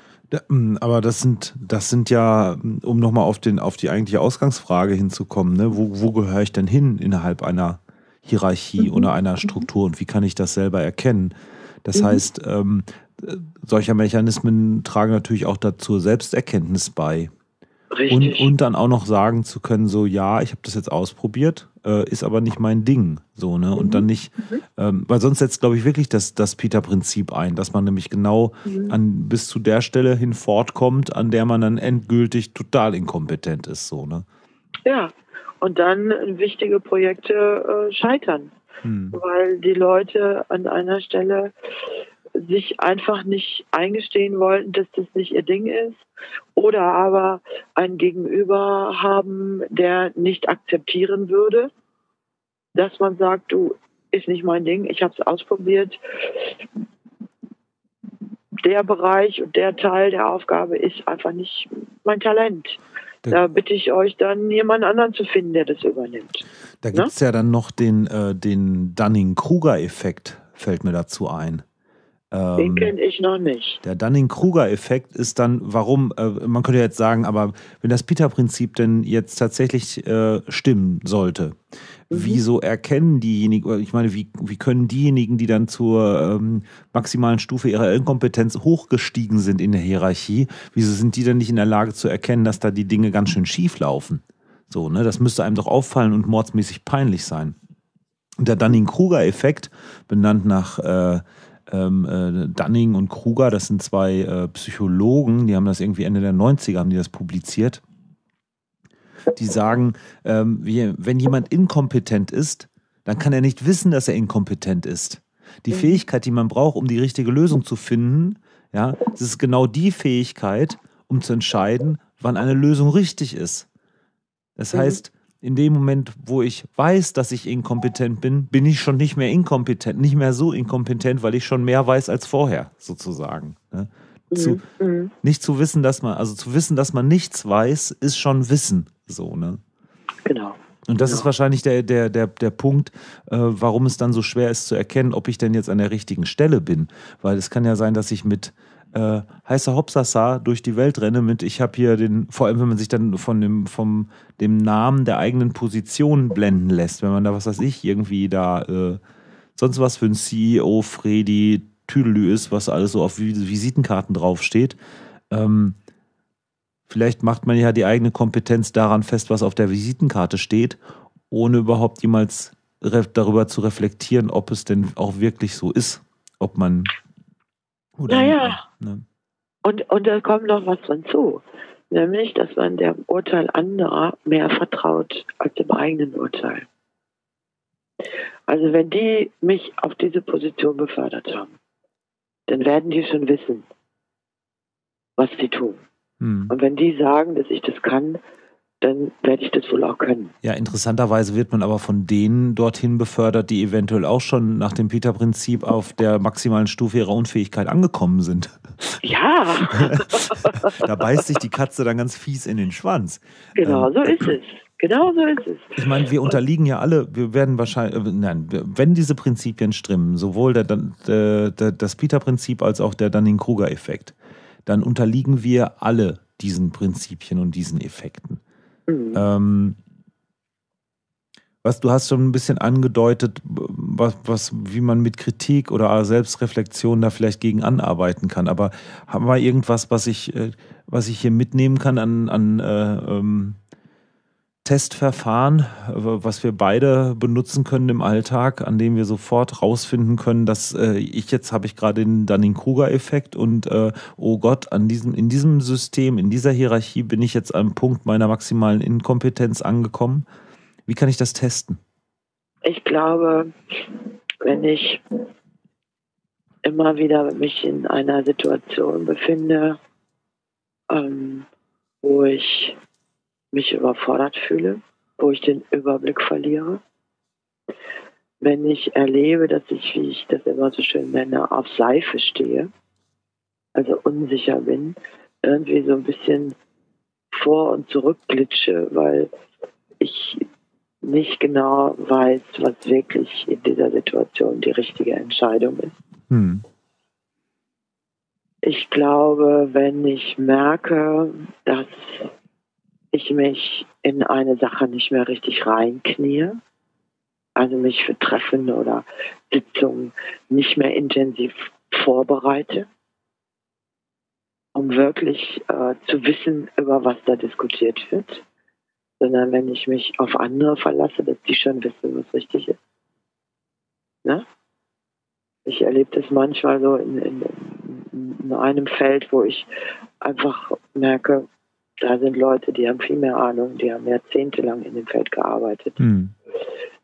Hm, aber das sind, das sind ja, um nochmal auf, auf die eigentliche Ausgangsfrage hinzukommen, ne? wo, wo gehöre ich denn hin innerhalb einer Hierarchie mhm. oder einer Struktur und wie kann ich das selber erkennen? Das mhm. heißt, ähm, solcher Mechanismen tragen natürlich auch dazu Selbsterkenntnis bei. Und, und dann auch noch sagen zu können, so ja, ich habe das jetzt ausprobiert, äh, ist aber nicht mein Ding. So, ne? Und mhm. dann nicht, mhm. ähm, weil sonst setzt, glaube ich, wirklich das, das Peter-Prinzip ein, dass man nämlich genau mhm. an, bis zu der Stelle hin fortkommt, an der man dann endgültig total inkompetent ist. So, ne? Ja, und dann wichtige Projekte äh, scheitern. Mhm. Weil die Leute an einer Stelle sich einfach nicht eingestehen wollten, dass das nicht ihr Ding ist oder aber ein Gegenüber haben, der nicht akzeptieren würde, dass man sagt, du ist nicht mein Ding, ich habe es ausprobiert. Der Bereich und der Teil der Aufgabe ist einfach nicht mein Talent. Da bitte ich euch dann jemand anderen zu finden, der das übernimmt. Da gibt es ja dann noch den, äh, den Dunning-Kruger-Effekt, fällt mir dazu ein. Ähm, Den kenne ich noch nicht. Der Dunning-Kruger-Effekt ist dann, warum, äh, man könnte jetzt sagen, aber wenn das Peter-Prinzip denn jetzt tatsächlich äh, stimmen sollte. Wieso erkennen diejenigen, ich meine, wie, wie können diejenigen, die dann zur ähm, maximalen Stufe ihrer Inkompetenz hochgestiegen sind in der Hierarchie, wieso sind die dann nicht in der Lage zu erkennen, dass da die Dinge ganz schön schief laufen? So, ne, das müsste einem doch auffallen und mordsmäßig peinlich sein. Der Dunning-Kruger-Effekt, benannt nach äh, ähm, äh, Dunning und Kruger, das sind zwei äh, Psychologen, die haben das irgendwie Ende der 90er, haben die das publiziert. Die sagen, ähm, wenn jemand inkompetent ist, dann kann er nicht wissen, dass er inkompetent ist. Die. Fähigkeit, die man braucht, um die richtige Lösung zu finden, ja, das ist genau die Fähigkeit, um zu entscheiden, wann eine Lösung richtig ist. Das mhm. heißt, in dem Moment, wo ich weiß, dass ich inkompetent bin, bin ich schon nicht mehr inkompetent, nicht mehr so inkompetent, weil ich schon mehr weiß als vorher, sozusagen. Ne? Zu, mhm. Nicht zu wissen, dass man, also zu wissen, dass man nichts weiß, ist schon Wissen. So, ne? Genau. Und das genau. ist wahrscheinlich der, der, der, der Punkt, äh, warum es dann so schwer ist zu erkennen, ob ich denn jetzt an der richtigen Stelle bin. Weil es kann ja sein, dass ich mit äh, heißer Hopsasa durch die Welt renne mit, ich habe hier den, vor allem wenn man sich dann von dem, vom, dem Namen der eigenen Position blenden lässt, wenn man da, was weiß ich, irgendwie da äh, sonst was für ein CEO Freddy Tüdelü ist, was alles so auf Visitenkarten draufsteht, ähm, Vielleicht macht man ja die eigene Kompetenz daran fest, was auf der Visitenkarte steht, ohne überhaupt jemals darüber zu reflektieren, ob es denn auch wirklich so ist, ob man oder naja. Ne? Und, und da kommt noch was hinzu, nämlich, dass man dem Urteil anderer mehr vertraut als dem eigenen Urteil. Also wenn die mich auf diese Position befördert haben, dann werden die schon wissen, was sie tun. Hm. Und wenn die sagen, dass ich das kann, dann werde ich das wohl auch können. Ja, interessanterweise wird man aber von denen dorthin befördert, die eventuell auch schon nach dem Peter-Prinzip auf der maximalen Stufe ihrer Unfähigkeit angekommen sind. Ja. (laughs) da beißt sich die Katze dann ganz fies in den Schwanz. Genau ähm, so ist es. Genau so ist es. Ich meine, wir unterliegen ja alle, wir werden wahrscheinlich, äh, nein, wenn diese Prinzipien stimmen, sowohl der, der, der, das Peter-Prinzip als auch der Dunning-Kruger-Effekt, dann unterliegen wir alle diesen Prinzipien und diesen Effekten. Mhm. Ähm, was du hast schon ein bisschen angedeutet, was, was, wie man mit Kritik oder Selbstreflexion da vielleicht gegen anarbeiten kann. Aber haben wir irgendwas, was ich, äh, was ich hier mitnehmen kann an, an äh, ähm, Testverfahren, was wir beide benutzen können im Alltag, an dem wir sofort rausfinden können, dass äh, ich jetzt habe ich gerade den Dunning-Kruger-Effekt und äh, oh Gott, an diesem, in diesem System, in dieser Hierarchie bin ich jetzt am Punkt meiner maximalen Inkompetenz angekommen. Wie kann ich das testen? Ich glaube, wenn ich immer wieder mich in einer Situation befinde, ähm, wo ich mich überfordert fühle, wo ich den Überblick verliere. Wenn ich erlebe, dass ich, wie ich das immer so schön nenne, auf Seife stehe, also unsicher bin, irgendwie so ein bisschen vor und zurück glitsche, weil ich nicht genau weiß, was wirklich in dieser Situation die richtige Entscheidung ist. Hm. Ich glaube, wenn ich merke, dass ich mich in eine Sache nicht mehr richtig reinknie, also mich für Treffen oder Sitzungen nicht mehr intensiv vorbereite, um wirklich äh, zu wissen, über was da diskutiert wird, sondern wenn ich mich auf andere verlasse, dass die schon wissen, was richtig ist. Ne? Ich erlebe das manchmal so in, in, in einem Feld, wo ich einfach merke, da sind Leute, die haben viel mehr Ahnung, die haben jahrzehntelang in dem Feld gearbeitet. Mhm.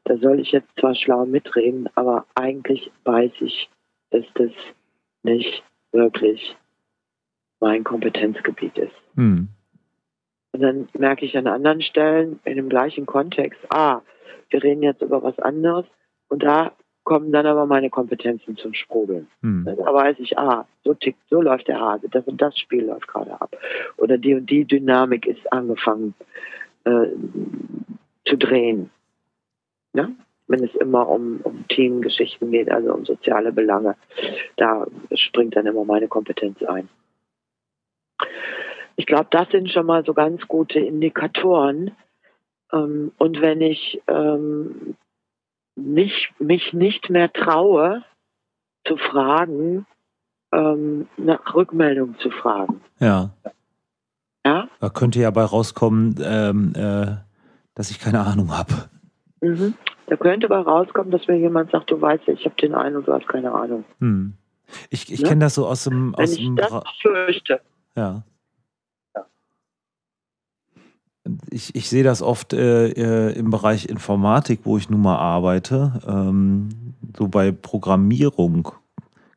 Da soll ich jetzt zwar schlau mitreden, aber eigentlich weiß ich, dass das nicht wirklich mein Kompetenzgebiet ist. Mhm. Und dann merke ich an anderen Stellen in dem gleichen Kontext, ah, wir reden jetzt über was anderes und da kommen dann aber meine Kompetenzen zum Sprudeln. Hm. Da weiß ich, ah, so tickt, so läuft der Hase, das und das Spiel läuft gerade ab. Oder die und die Dynamik ist angefangen äh, zu drehen. Ja? Wenn es immer um, um Teamgeschichten geht, also um soziale Belange, da springt dann immer meine Kompetenz ein. Ich glaube, das sind schon mal so ganz gute Indikatoren. Ähm, und wenn ich ähm, nicht, mich nicht mehr traue, zu fragen, ähm, nach Rückmeldung zu fragen. Ja. Ja? Da könnte ja bei rauskommen, ähm, äh, dass ich keine Ahnung habe. Mhm. Da könnte bei rauskommen, dass mir jemand sagt, du weißt, ich habe den einen und du hast keine Ahnung. Hm. Ich, ich ne? kenne das so aus dem. Aus Wenn ich dem das fürchte. Ja. Ich, ich sehe das oft äh, äh, im Bereich Informatik, wo ich nun mal arbeite, ähm, so bei Programmierung,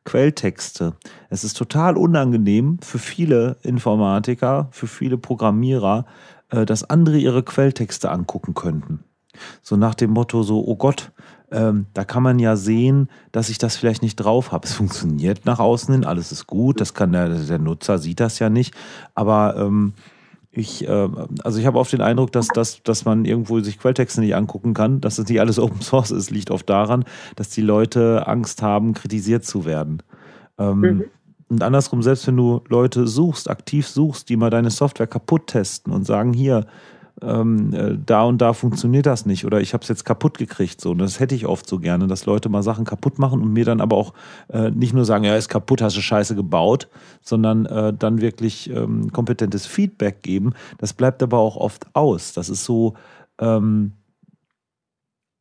Quelltexte. Es ist total unangenehm für viele Informatiker, für viele Programmierer, äh, dass andere ihre Quelltexte angucken könnten. So nach dem Motto, so, oh Gott, ähm, da kann man ja sehen, dass ich das vielleicht nicht drauf habe. Es funktioniert nach außen hin, alles ist gut, das kann der, der Nutzer sieht das ja nicht, aber ähm, ich, äh, also ich habe oft den Eindruck, dass, dass, dass man irgendwo sich Quelltexte nicht angucken kann, dass das nicht alles (laughs) Open Source ist, liegt oft daran, dass die Leute Angst haben, kritisiert zu werden. Ähm, mhm. Und andersrum, selbst wenn du Leute suchst, aktiv suchst, die mal deine Software kaputt testen und sagen, hier, ähm, äh, da und da funktioniert das nicht oder ich habe es jetzt kaputt gekriegt. So. Und das hätte ich oft so gerne, dass Leute mal Sachen kaputt machen und mir dann aber auch äh, nicht nur sagen, ja, ist kaputt, hast du Scheiße gebaut, sondern äh, dann wirklich ähm, kompetentes Feedback geben. Das bleibt aber auch oft aus. Das ist so, ähm,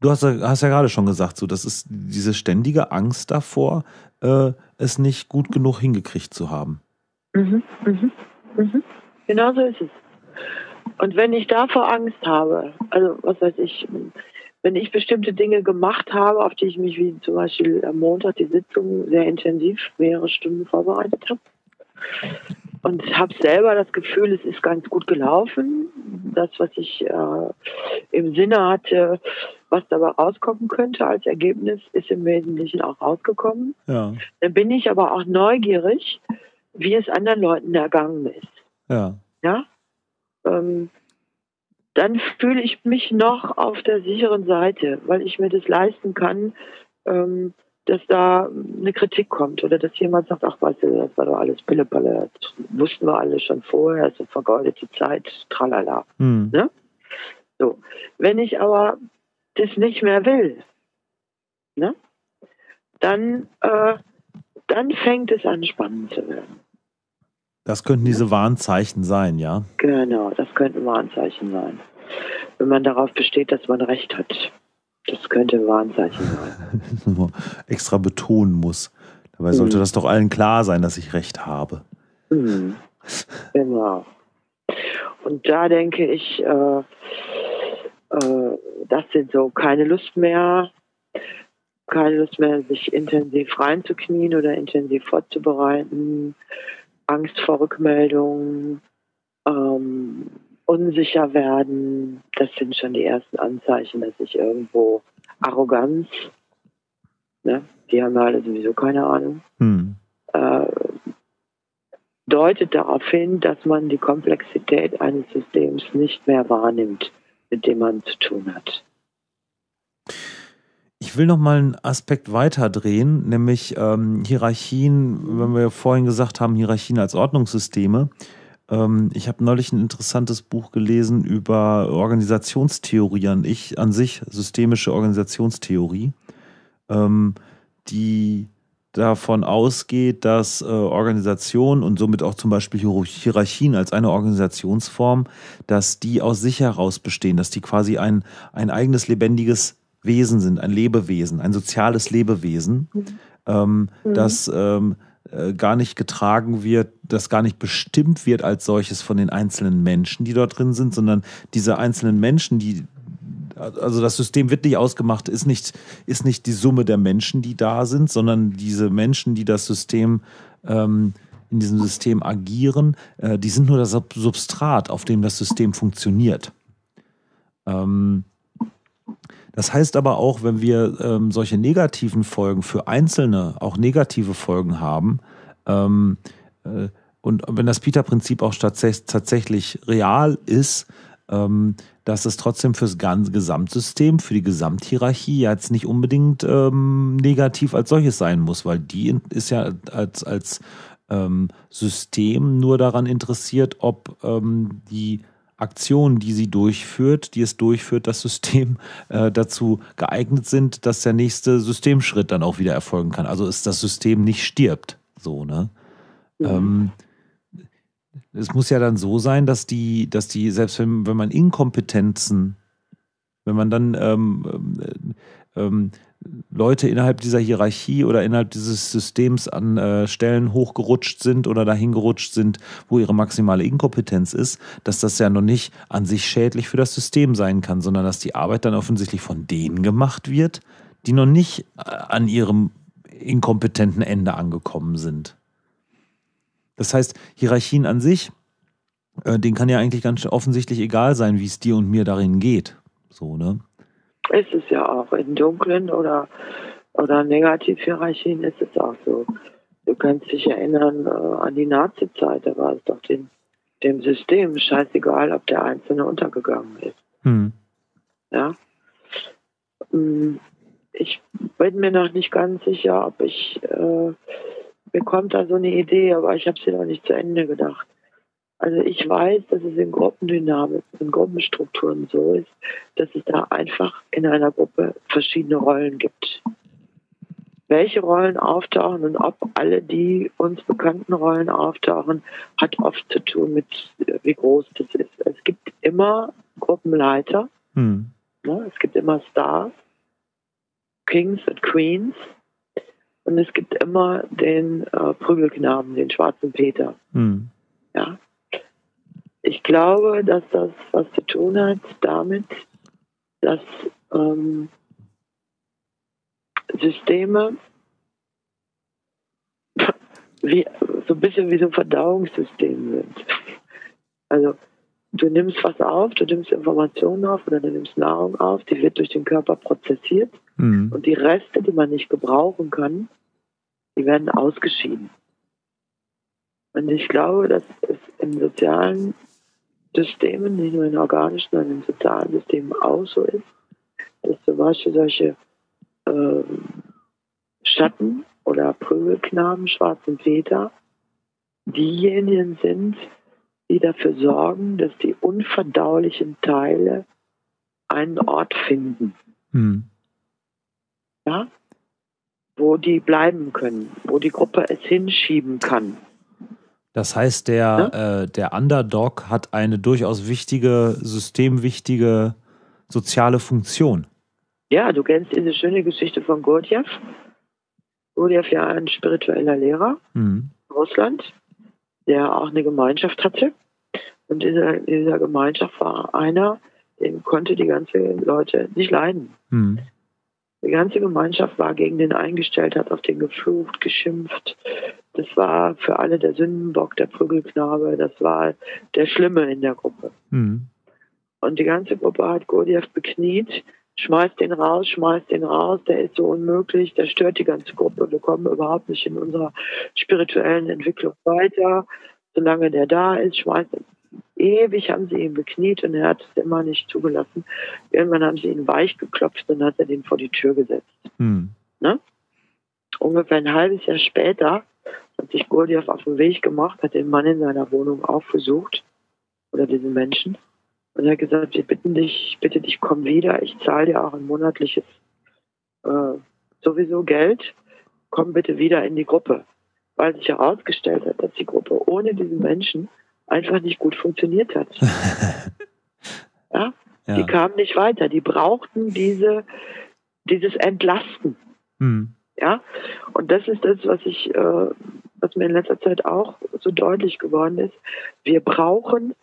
du hast, hast, ja gerade schon gesagt, so, das ist diese ständige Angst davor, äh, es nicht gut genug hingekriegt zu haben. Mhm, mhm, mhm. Genau so ist es. Und wenn ich davor Angst habe, also was weiß ich, wenn ich bestimmte Dinge gemacht habe, auf die ich mich wie zum Beispiel am Montag die Sitzung sehr intensiv mehrere Stunden vorbereitet habe und habe selber das Gefühl, es ist ganz gut gelaufen, das, was ich äh, im Sinne hatte, was dabei rauskommen könnte als Ergebnis, ist im Wesentlichen auch rausgekommen. Ja. Dann bin ich aber auch neugierig, wie es anderen Leuten ergangen ist. Ja. Ja? Ähm, dann fühle ich mich noch auf der sicheren Seite, weil ich mir das leisten kann, ähm, dass da eine Kritik kommt oder dass jemand sagt, ach weißt du, das war doch alles Pillepalle, das wussten wir alle schon vorher, es ist vergeudete Zeit, tralala. Mhm. Ne? So. Wenn ich aber das nicht mehr will, ne? dann, äh, dann fängt es an spannend zu werden. Das könnten diese Warnzeichen sein, ja? Genau, das könnten Warnzeichen sein. Wenn man darauf besteht, dass man Recht hat. Das könnte ein Warnzeichen sein. (laughs) Extra betonen muss. Dabei sollte mhm. das doch allen klar sein, dass ich Recht habe. Mhm. Genau. Und da denke ich, äh, äh, das sind so keine Lust mehr, keine Lust mehr, sich intensiv reinzuknien oder intensiv vorzubereiten, Angst vor Rückmeldungen, ähm, unsicher werden. Das sind schon die ersten Anzeichen, dass ich irgendwo Arroganz, ne, die haben alle sowieso keine Ahnung, hm. äh, deutet darauf hin, dass man die Komplexität eines Systems nicht mehr wahrnimmt, mit dem man zu tun hat. Ich will noch mal einen Aspekt weiter drehen, nämlich ähm, Hierarchien, wenn wir vorhin gesagt haben, Hierarchien als Ordnungssysteme. Ähm, ich habe neulich ein interessantes Buch gelesen über Organisationstheorie an ich an sich, systemische Organisationstheorie, ähm, die davon ausgeht, dass äh, Organisationen und somit auch zum Beispiel Hierarchien als eine Organisationsform, dass die aus sich heraus bestehen, dass die quasi ein, ein eigenes lebendiges Wesen sind, ein Lebewesen, ein soziales Lebewesen, mhm. ähm, mhm. das ähm, äh, gar nicht getragen wird, das gar nicht bestimmt wird als solches von den einzelnen Menschen, die dort drin sind, sondern diese einzelnen Menschen, die also das System wird nicht ausgemacht, ist nicht, ist nicht die Summe der Menschen, die da sind, sondern diese Menschen, die das System ähm, in diesem System agieren, äh, die sind nur das Substrat, auf dem das System funktioniert. Ähm, das heißt aber auch, wenn wir ähm, solche negativen Folgen für Einzelne, auch negative Folgen haben, ähm, äh, und wenn das Peter-Prinzip auch tatsächlich real ist, ähm, dass es trotzdem fürs ganze Gesamtsystem, für die Gesamthierarchie jetzt nicht unbedingt ähm, negativ als solches sein muss, weil die ist ja als, als ähm, System nur daran interessiert, ob ähm, die Aktionen, die sie durchführt, die es durchführt, das System äh, dazu geeignet sind, dass der nächste Systemschritt dann auch wieder erfolgen kann. Also ist das System nicht stirbt. So, ne? Ja. Ähm, es muss ja dann so sein, dass die, dass die, selbst wenn, wenn man Inkompetenzen, wenn man dann ähm, äh, ähm, Leute innerhalb dieser Hierarchie oder innerhalb dieses Systems an äh, Stellen hochgerutscht sind oder dahin gerutscht sind, wo ihre maximale Inkompetenz ist, dass das ja noch nicht an sich schädlich für das System sein kann, sondern dass die Arbeit dann offensichtlich von denen gemacht wird, die noch nicht äh, an ihrem inkompetenten Ende angekommen sind. Das heißt, Hierarchien an sich, äh, denen kann ja eigentlich ganz offensichtlich egal sein, wie es dir und mir darin geht. So, ne? Ist es ja auch. In dunklen oder, oder Negativhierarchien ist es auch so. Du kannst dich erinnern äh, an die Nazi-Zeit, da war es doch den, dem System scheißegal, ob der Einzelne untergegangen ist. Hm. Ja. Hm, ich bin mir noch nicht ganz sicher, ob ich, äh, mir kommt da so eine Idee, aber ich habe sie noch nicht zu Ende gedacht. Also ich weiß, dass es in Gruppendynamik, in Gruppenstrukturen so ist, dass es da einfach in einer Gruppe verschiedene Rollen gibt. Welche Rollen auftauchen und ob alle die uns bekannten Rollen auftauchen, hat oft zu tun mit, wie groß das ist. Es gibt immer Gruppenleiter, hm. ne, es gibt immer Stars, Kings und Queens und es gibt immer den äh, Prügelknaben, den schwarzen Peter. Hm. Ja, ich glaube, dass das was zu tun hat damit, dass ähm, Systeme wie, so ein bisschen wie so ein Verdauungssystem sind. Also du nimmst was auf, du nimmst Informationen auf oder du nimmst Nahrung auf, die wird durch den Körper prozessiert mhm. und die Reste, die man nicht gebrauchen kann, die werden ausgeschieden. Und ich glaube, dass es im sozialen Systemen, nicht nur in organischen, sondern in sozialen Systemen auch so ist, dass zum Beispiel solche äh, Schatten oder Prügelknaben, schwarzen Väter, diejenigen sind, die dafür sorgen, dass die unverdaulichen Teile einen Ort finden. Hm. Ja? Wo die bleiben können, wo die Gruppe es hinschieben kann. Das heißt, der, ja? äh, der Underdog hat eine durchaus wichtige, systemwichtige soziale Funktion. Ja, du kennst diese schöne Geschichte von Gurdjieff. Gurdjieff ja ein spiritueller Lehrer mhm. in Russland, der auch eine Gemeinschaft hatte. Und in dieser, in dieser Gemeinschaft war einer, den konnte die ganze Leute nicht leiden. Mhm. Die ganze Gemeinschaft war gegen den eingestellt, hat auf den geflucht, geschimpft. Das war für alle der Sündenbock, der Prügelknabe, das war der Schlimme in der Gruppe. Mhm. Und die ganze Gruppe hat Gurdjieff bekniet, schmeißt den raus, schmeißt den raus, der ist so unmöglich, der stört die ganze Gruppe, wir kommen überhaupt nicht in unserer spirituellen Entwicklung weiter. Solange der da ist, schmeißt Ewig haben sie ihn bekniet und er hat es immer nicht zugelassen. Irgendwann haben sie ihn weich geklopft und hat er den vor die Tür gesetzt. Hm. Ne? Ungefähr ein halbes Jahr später hat sich Gurdjieff auf den Weg gemacht, hat den Mann in seiner Wohnung aufgesucht oder diesen Menschen und er hat gesagt, wir bitten dich, ich bitte dich, komm wieder, ich zahle dir auch ein monatliches äh, sowieso Geld, komm bitte wieder in die Gruppe. Weil sich herausgestellt hat, dass die Gruppe ohne diesen Menschen einfach nicht gut funktioniert hat. (laughs) ja? ja? Die kamen nicht weiter. Die brauchten diese, dieses Entlasten. Hm. Ja, und das ist das, was ich, äh, was mir in letzter Zeit auch so deutlich geworden ist. Wir brauchen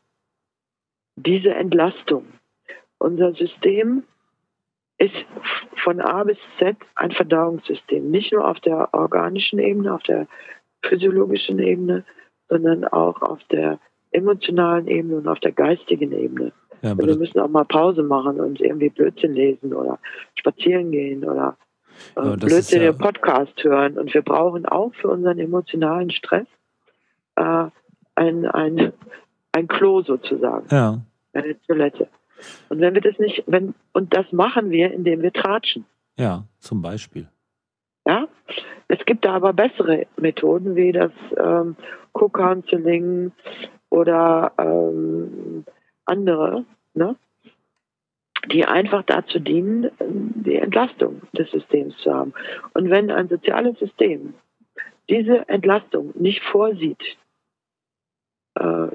diese Entlastung. Unser System ist von A bis Z ein Verdauungssystem, nicht nur auf der organischen Ebene, auf der physiologischen Ebene, sondern auch auf der emotionalen Ebene und auf der geistigen Ebene. Ja, also wir müssen auch mal Pause machen und irgendwie Blödsinn lesen oder spazieren gehen oder äh, Blödsinn ja Podcast hören. Und wir brauchen auch für unseren emotionalen Stress äh, ein, ein, ein Klo sozusagen. Ja. Eine Toilette. Und wenn wir das nicht, wenn, und das machen wir, indem wir tratschen. Ja, zum Beispiel. Ja, es gibt da aber bessere Methoden wie das ähm, Co-Counseling oder ähm, andere, ne? die einfach dazu dienen, die Entlastung des Systems zu haben. Und wenn ein soziales System diese Entlastung nicht vorsieht, äh,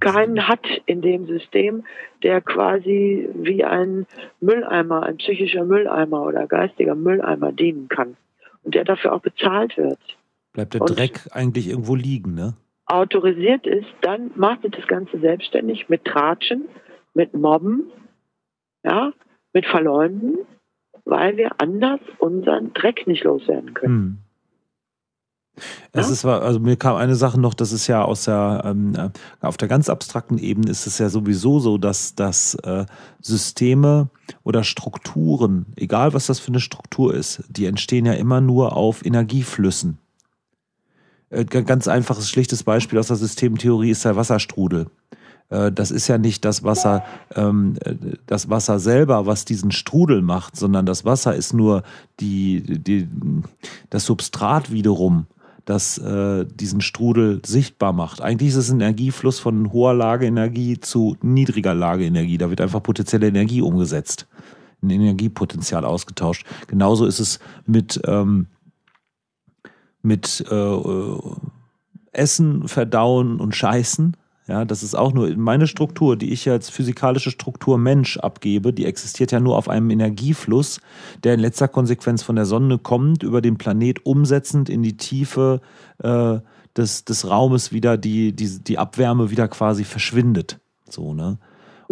keinen hat in dem System, der quasi wie ein Mülleimer, ein psychischer Mülleimer oder geistiger Mülleimer dienen kann und der dafür auch bezahlt wird. Bleibt der und Dreck eigentlich irgendwo liegen, ne? autorisiert ist, dann macht ihr das Ganze selbstständig mit Tratschen, mit Mobben, ja, mit Verleumden, weil wir anders unseren Dreck nicht loswerden können. Hm. Es ja? ist, also mir kam eine Sache noch, das ist ja aus der, ähm, äh, auf der ganz abstrakten Ebene ist es ja sowieso so, dass, dass äh, Systeme oder Strukturen, egal was das für eine Struktur ist, die entstehen ja immer nur auf Energieflüssen. Äh, ganz einfaches, schlichtes Beispiel aus der Systemtheorie ist der Wasserstrudel. Äh, das ist ja nicht das Wasser, ähm, äh, das Wasser selber, was diesen Strudel macht, sondern das Wasser ist nur die, die, das Substrat wiederum, das äh, diesen Strudel sichtbar macht. Eigentlich ist es ein Energiefluss von hoher Lageenergie zu niedriger Lageenergie. Da wird einfach potenzielle Energie umgesetzt, ein Energiepotenzial ausgetauscht. Genauso ist es mit, ähm, mit äh, äh Essen, Verdauen und Scheißen. Ja, das ist auch nur meine Struktur, die ich als physikalische Struktur Mensch abgebe, die existiert ja nur auf einem Energiefluss, der in letzter Konsequenz von der Sonne kommt, über den Planet umsetzend in die Tiefe äh, des, des Raumes wieder die, die, die Abwärme wieder quasi verschwindet. So, ne?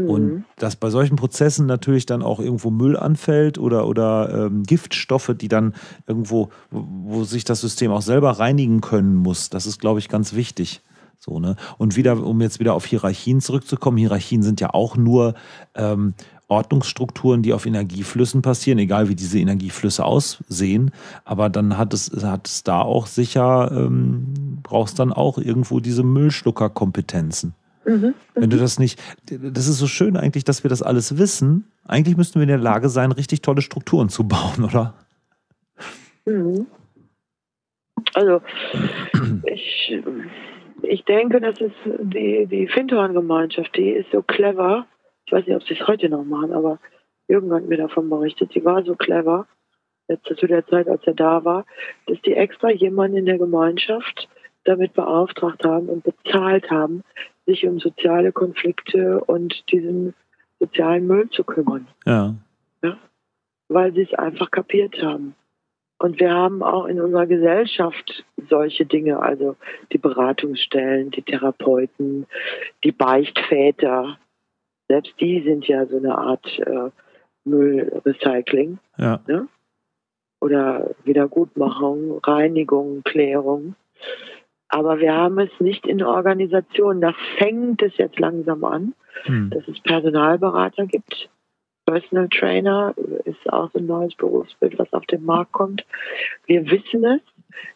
Und mhm. dass bei solchen Prozessen natürlich dann auch irgendwo Müll anfällt oder, oder ähm, Giftstoffe, die dann irgendwo, wo, wo sich das System auch selber reinigen können muss, das ist, glaube ich, ganz wichtig. So, ne? Und wieder, um jetzt wieder auf Hierarchien zurückzukommen, Hierarchien sind ja auch nur ähm, Ordnungsstrukturen, die auf Energieflüssen passieren, egal wie diese Energieflüsse aussehen. Aber dann hat es, hat es da auch sicher, ähm, brauchst dann auch irgendwo diese Müllschluckerkompetenzen. Mhm, Wenn du mhm. das nicht, das ist so schön eigentlich, dass wir das alles wissen. Eigentlich müssten wir in der Lage sein, richtig tolle Strukturen zu bauen, oder? Mhm. Also, ich ich denke, das ist die, die Findhorn-Gemeinschaft, die ist so clever. Ich weiß nicht, ob sie es heute noch machen, aber Jürgen hat mir davon berichtet. Sie war so clever, jetzt zu der Zeit, als er da war, dass die extra jemanden in der Gemeinschaft damit beauftragt haben und bezahlt haben, sich um soziale Konflikte und diesen sozialen Müll zu kümmern. Ja. ja? Weil sie es einfach kapiert haben. Und wir haben auch in unserer Gesellschaft solche Dinge, also die Beratungsstellen, die Therapeuten, die Beichtväter. Selbst die sind ja so eine Art äh, Müllrecycling. Ja. Ne? Oder Wiedergutmachung, Reinigung, Klärung. Aber wir haben es nicht in Organisationen. Da fängt es jetzt langsam an, hm. dass es Personalberater gibt, Personal Trainer ist auch ein neues Berufsbild, was auf den Markt kommt. Wir wissen es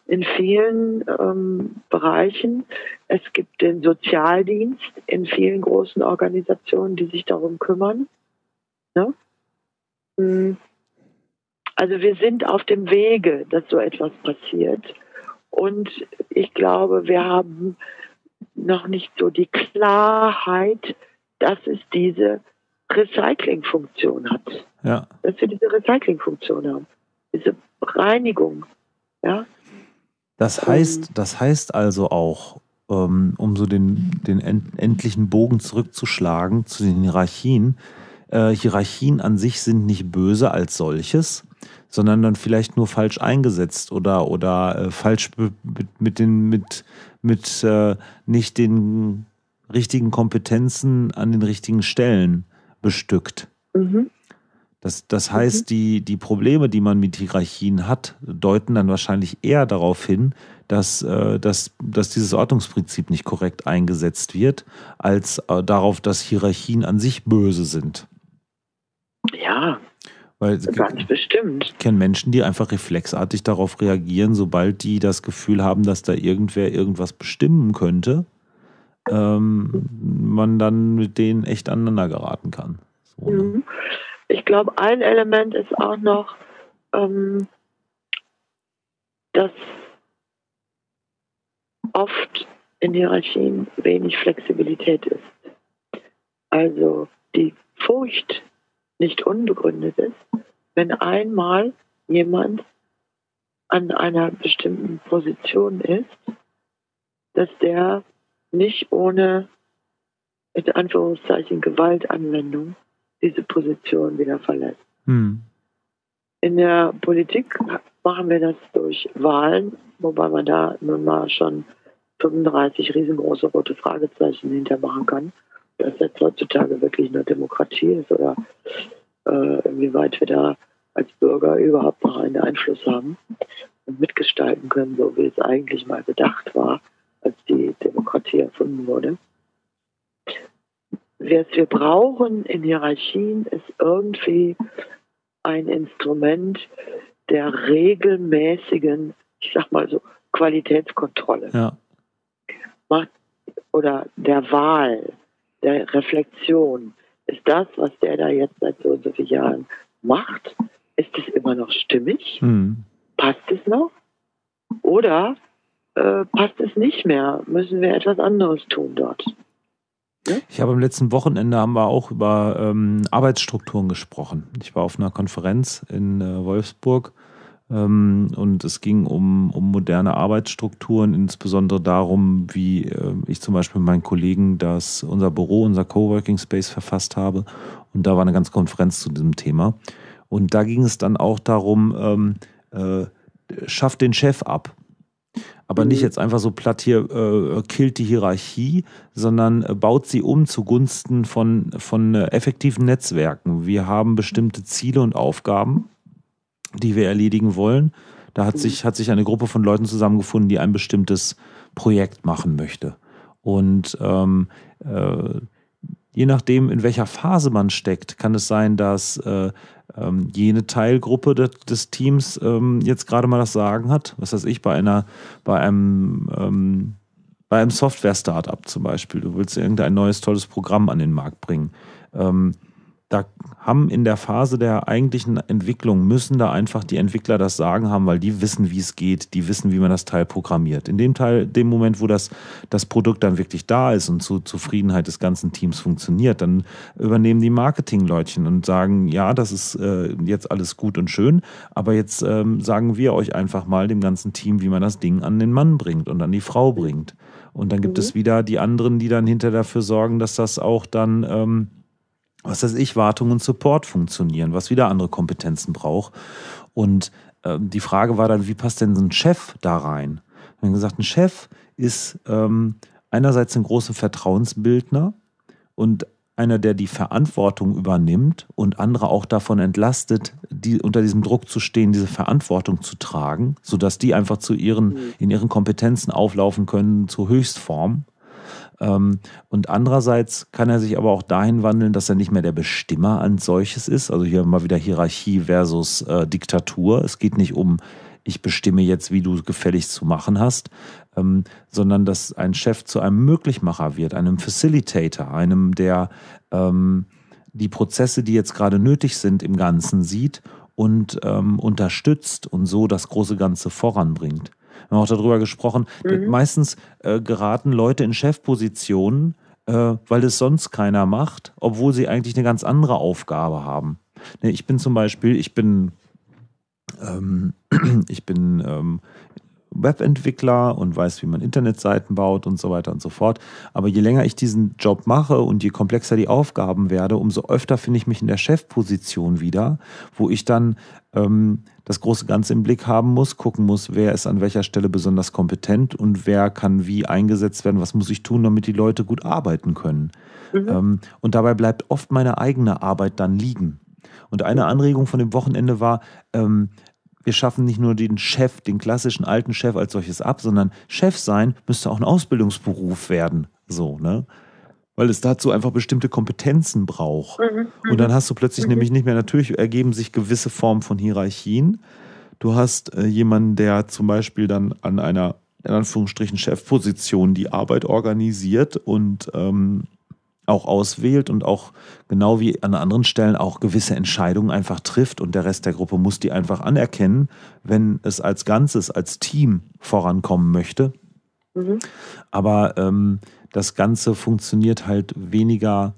in vielen ähm, Bereichen. Es gibt den Sozialdienst in vielen großen Organisationen, die sich darum kümmern. Ne? Hm. Also wir sind auf dem Wege, dass so etwas passiert. Und ich glaube, wir haben noch nicht so die Klarheit, dass es diese Recyclingfunktion hat. Ja. Dass wir diese Recyclingfunktion haben. Diese Reinigung. Ja. Das heißt, das heißt also auch, ähm, um so den, den endlichen Bogen zurückzuschlagen zu den Hierarchien, äh, Hierarchien an sich sind nicht böse als solches, sondern dann vielleicht nur falsch eingesetzt oder, oder äh, falsch mit, mit, den, mit, mit äh, nicht den richtigen Kompetenzen an den richtigen Stellen bestückt. Mhm. Das, das heißt, mhm. die, die Probleme, die man mit Hierarchien hat, deuten dann wahrscheinlich eher darauf hin, dass, äh, dass, dass dieses Ordnungsprinzip nicht korrekt eingesetzt wird, als äh, darauf, dass Hierarchien an sich böse sind. Ja, Weil, ganz bestimmt. Ich kenne Menschen, die einfach reflexartig darauf reagieren, sobald die das Gefühl haben, dass da irgendwer irgendwas bestimmen könnte ähm, man dann mit denen echt aneinander geraten kann. So, ne? Mhm. Ich glaube, ein Element ist auch noch, ähm, dass oft in Hierarchien wenig Flexibilität ist. Also die Furcht nicht unbegründet ist, wenn einmal jemand an einer bestimmten Position ist, dass der nicht ohne, in Anführungszeichen, Gewaltanwendung diese Position wieder verlässt. Hm. In der Politik machen wir das durch Wahlen, wobei man da nun mal schon 35 riesengroße rote Fragezeichen hintermachen kann, dass jetzt heutzutage wirklich eine Demokratie ist oder inwieweit wir da als Bürger überhaupt noch einen Einfluss haben und mitgestalten können, so wie es eigentlich mal gedacht war als die Demokratie erfunden wurde. Was wir brauchen in Hierarchien ist irgendwie ein Instrument der regelmäßigen, ich sag mal so, Qualitätskontrolle. Ja. Oder der Wahl, der Reflexion. Ist das, was der da jetzt seit so und so vielen Jahren macht, ist es immer noch stimmig? Hm. Passt es noch? Oder äh, passt es nicht mehr. Müssen wir etwas anderes tun dort. Ja? Ich habe am letzten Wochenende haben wir auch über ähm, Arbeitsstrukturen gesprochen. Ich war auf einer Konferenz in äh, Wolfsburg und es ging um, um moderne Arbeitsstrukturen, insbesondere darum, wie äh, ich zum Beispiel mit meinen Kollegen das, unser Büro, unser Coworking Space verfasst habe. Und da war eine ganze Konferenz zu diesem Thema. Und da ging es dann auch darum, ähm, äh, schafft den Chef ab. Aber nicht mhm. jetzt einfach so platt hier, äh, killt die Hierarchie, sondern äh, baut sie um zugunsten von, von äh, effektiven Netzwerken. Wir haben bestimmte Ziele und Aufgaben die wir erledigen wollen. Da hat sich, hat sich eine Gruppe von Leuten zusammengefunden, die ein bestimmtes Projekt machen möchte. Und ähm, äh, je nachdem, in welcher Phase man steckt, kann es sein, dass äh, ähm, jene Teilgruppe des, des Teams ähm, jetzt gerade mal das Sagen hat. Was weiß ich, bei einer, bei einem ähm, bei einem Software-Startup zum Beispiel. Du willst irgendein neues tolles Programm an den Markt bringen. Ähm, da haben in der Phase der eigentlichen Entwicklung, müssen da einfach die Entwickler das Sagen haben, weil die wissen, wie es geht, die wissen, wie man das Teil programmiert. In dem Teil, dem Moment, wo das, das Produkt dann wirklich da ist und zur Zufriedenheit des ganzen Teams funktioniert, dann übernehmen die Marketingleutchen und sagen, ja, das ist äh, jetzt alles gut und schön, aber jetzt ähm, sagen wir euch einfach mal dem ganzen Team, wie man das Ding an den Mann bringt und an die Frau bringt. Und dann gibt mhm. es wieder die anderen, die dann hinter dafür sorgen, dass das auch dann... Ähm, was weiß ich, Wartung und Support funktionieren, was wieder andere Kompetenzen braucht. Und äh, die Frage war dann, wie passt denn so ein Chef da rein? Wir haben gesagt, ein Chef ist ähm, einerseits ein großer Vertrauensbildner und einer, der die Verantwortung übernimmt und andere auch davon entlastet, die, unter diesem Druck zu stehen, diese Verantwortung zu tragen, sodass die einfach zu ihren, mhm. in ihren Kompetenzen auflaufen können zur Höchstform. Ähm, und andererseits kann er sich aber auch dahin wandeln, dass er nicht mehr der Bestimmer als solches ist. Also hier mal wieder Hierarchie versus äh, Diktatur. Es geht nicht um, ich bestimme jetzt, wie du gefälligst zu machen hast, ähm, sondern dass ein Chef zu einem Möglichmacher wird, einem Facilitator, einem, der ähm, die Prozesse, die jetzt gerade nötig sind, im Ganzen sieht und ähm, unterstützt und so das große Ganze voranbringt. Wir haben auch darüber gesprochen. Mhm. Meistens äh, geraten Leute in Chefpositionen, äh, weil es sonst keiner macht, obwohl sie eigentlich eine ganz andere Aufgabe haben. Ne, ich bin zum Beispiel, ich bin, ähm, (clears throat) ich bin ähm, Webentwickler und weiß, wie man Internetseiten baut und so weiter und so fort. Aber je länger ich diesen Job mache und je komplexer die Aufgaben werde, umso öfter finde ich mich in der Chefposition wieder, wo ich dann ähm, das große Ganze im Blick haben muss, gucken muss, wer ist an welcher Stelle besonders kompetent und wer kann wie eingesetzt werden, was muss ich tun, damit die Leute gut arbeiten können. Mhm. Ähm, und dabei bleibt oft meine eigene Arbeit dann liegen. Und eine Anregung von dem Wochenende war, ähm, wir schaffen nicht nur den Chef, den klassischen alten Chef als solches ab, sondern Chef sein müsste auch ein Ausbildungsberuf werden. So, ne? Weil es dazu einfach bestimmte Kompetenzen braucht. Mhm, Und dann mhm. hast du plötzlich mhm. nämlich nicht mehr, natürlich ergeben sich gewisse Formen von Hierarchien. Du hast äh, jemanden, der zum Beispiel dann an einer, in Anführungsstrichen, Chefposition die Arbeit organisiert und ähm, auch auswählt und auch genau wie an anderen Stellen auch gewisse Entscheidungen einfach trifft und der Rest der Gruppe muss die einfach anerkennen, wenn es als Ganzes, als Team vorankommen möchte. Mhm. Aber ähm, das Ganze funktioniert halt weniger,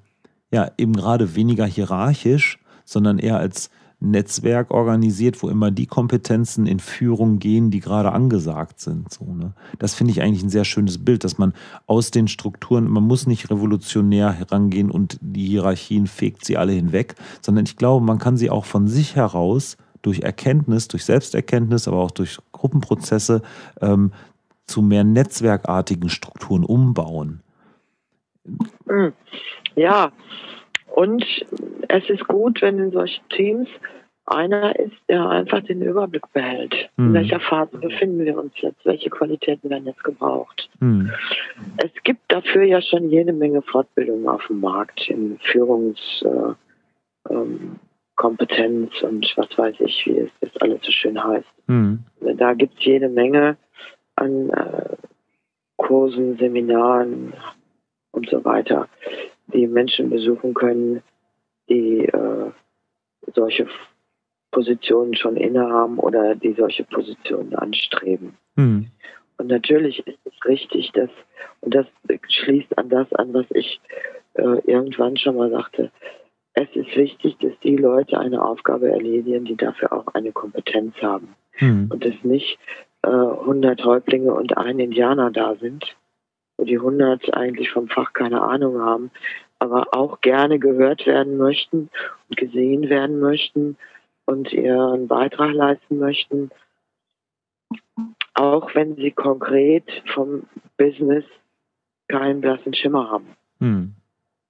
ja, eben gerade weniger hierarchisch, sondern eher als Netzwerk organisiert, wo immer die Kompetenzen in Führung gehen, die gerade angesagt sind. So, ne? Das finde ich eigentlich ein sehr schönes Bild, dass man aus den Strukturen, man muss nicht revolutionär herangehen und die Hierarchien fegt sie alle hinweg, sondern ich glaube, man kann sie auch von sich heraus durch Erkenntnis, durch Selbsterkenntnis, aber auch durch Gruppenprozesse ähm, zu mehr netzwerkartigen Strukturen umbauen. Ja, und es ist gut, wenn in solchen Teams einer ist, der einfach den Überblick behält. Mhm. In welcher Phase befinden wir uns jetzt? Welche Qualitäten werden jetzt gebraucht? Mhm. Es gibt dafür ja schon jede Menge Fortbildungen auf dem Markt in Führungskompetenz äh, ähm, und was weiß ich, wie es das alles so schön heißt. Mhm. Da gibt es jede Menge an äh, Kursen, Seminaren und so weiter, die Menschen besuchen können, die äh, solche Positionen schon innehaben oder die solche Positionen anstreben. Mhm. Und natürlich ist es richtig, dass, und das schließt an das an, was ich äh, irgendwann schon mal sagte, es ist wichtig, dass die Leute eine Aufgabe erledigen, die dafür auch eine Kompetenz haben. Mhm. Und dass nicht äh, 100 Häuptlinge und ein Indianer da sind, wo die 100 eigentlich vom Fach keine Ahnung haben, aber auch gerne gehört werden möchten und gesehen werden möchten und ihren Beitrag leisten möchten, auch wenn sie konkret vom Business keinen blassen Schimmer haben. Hm.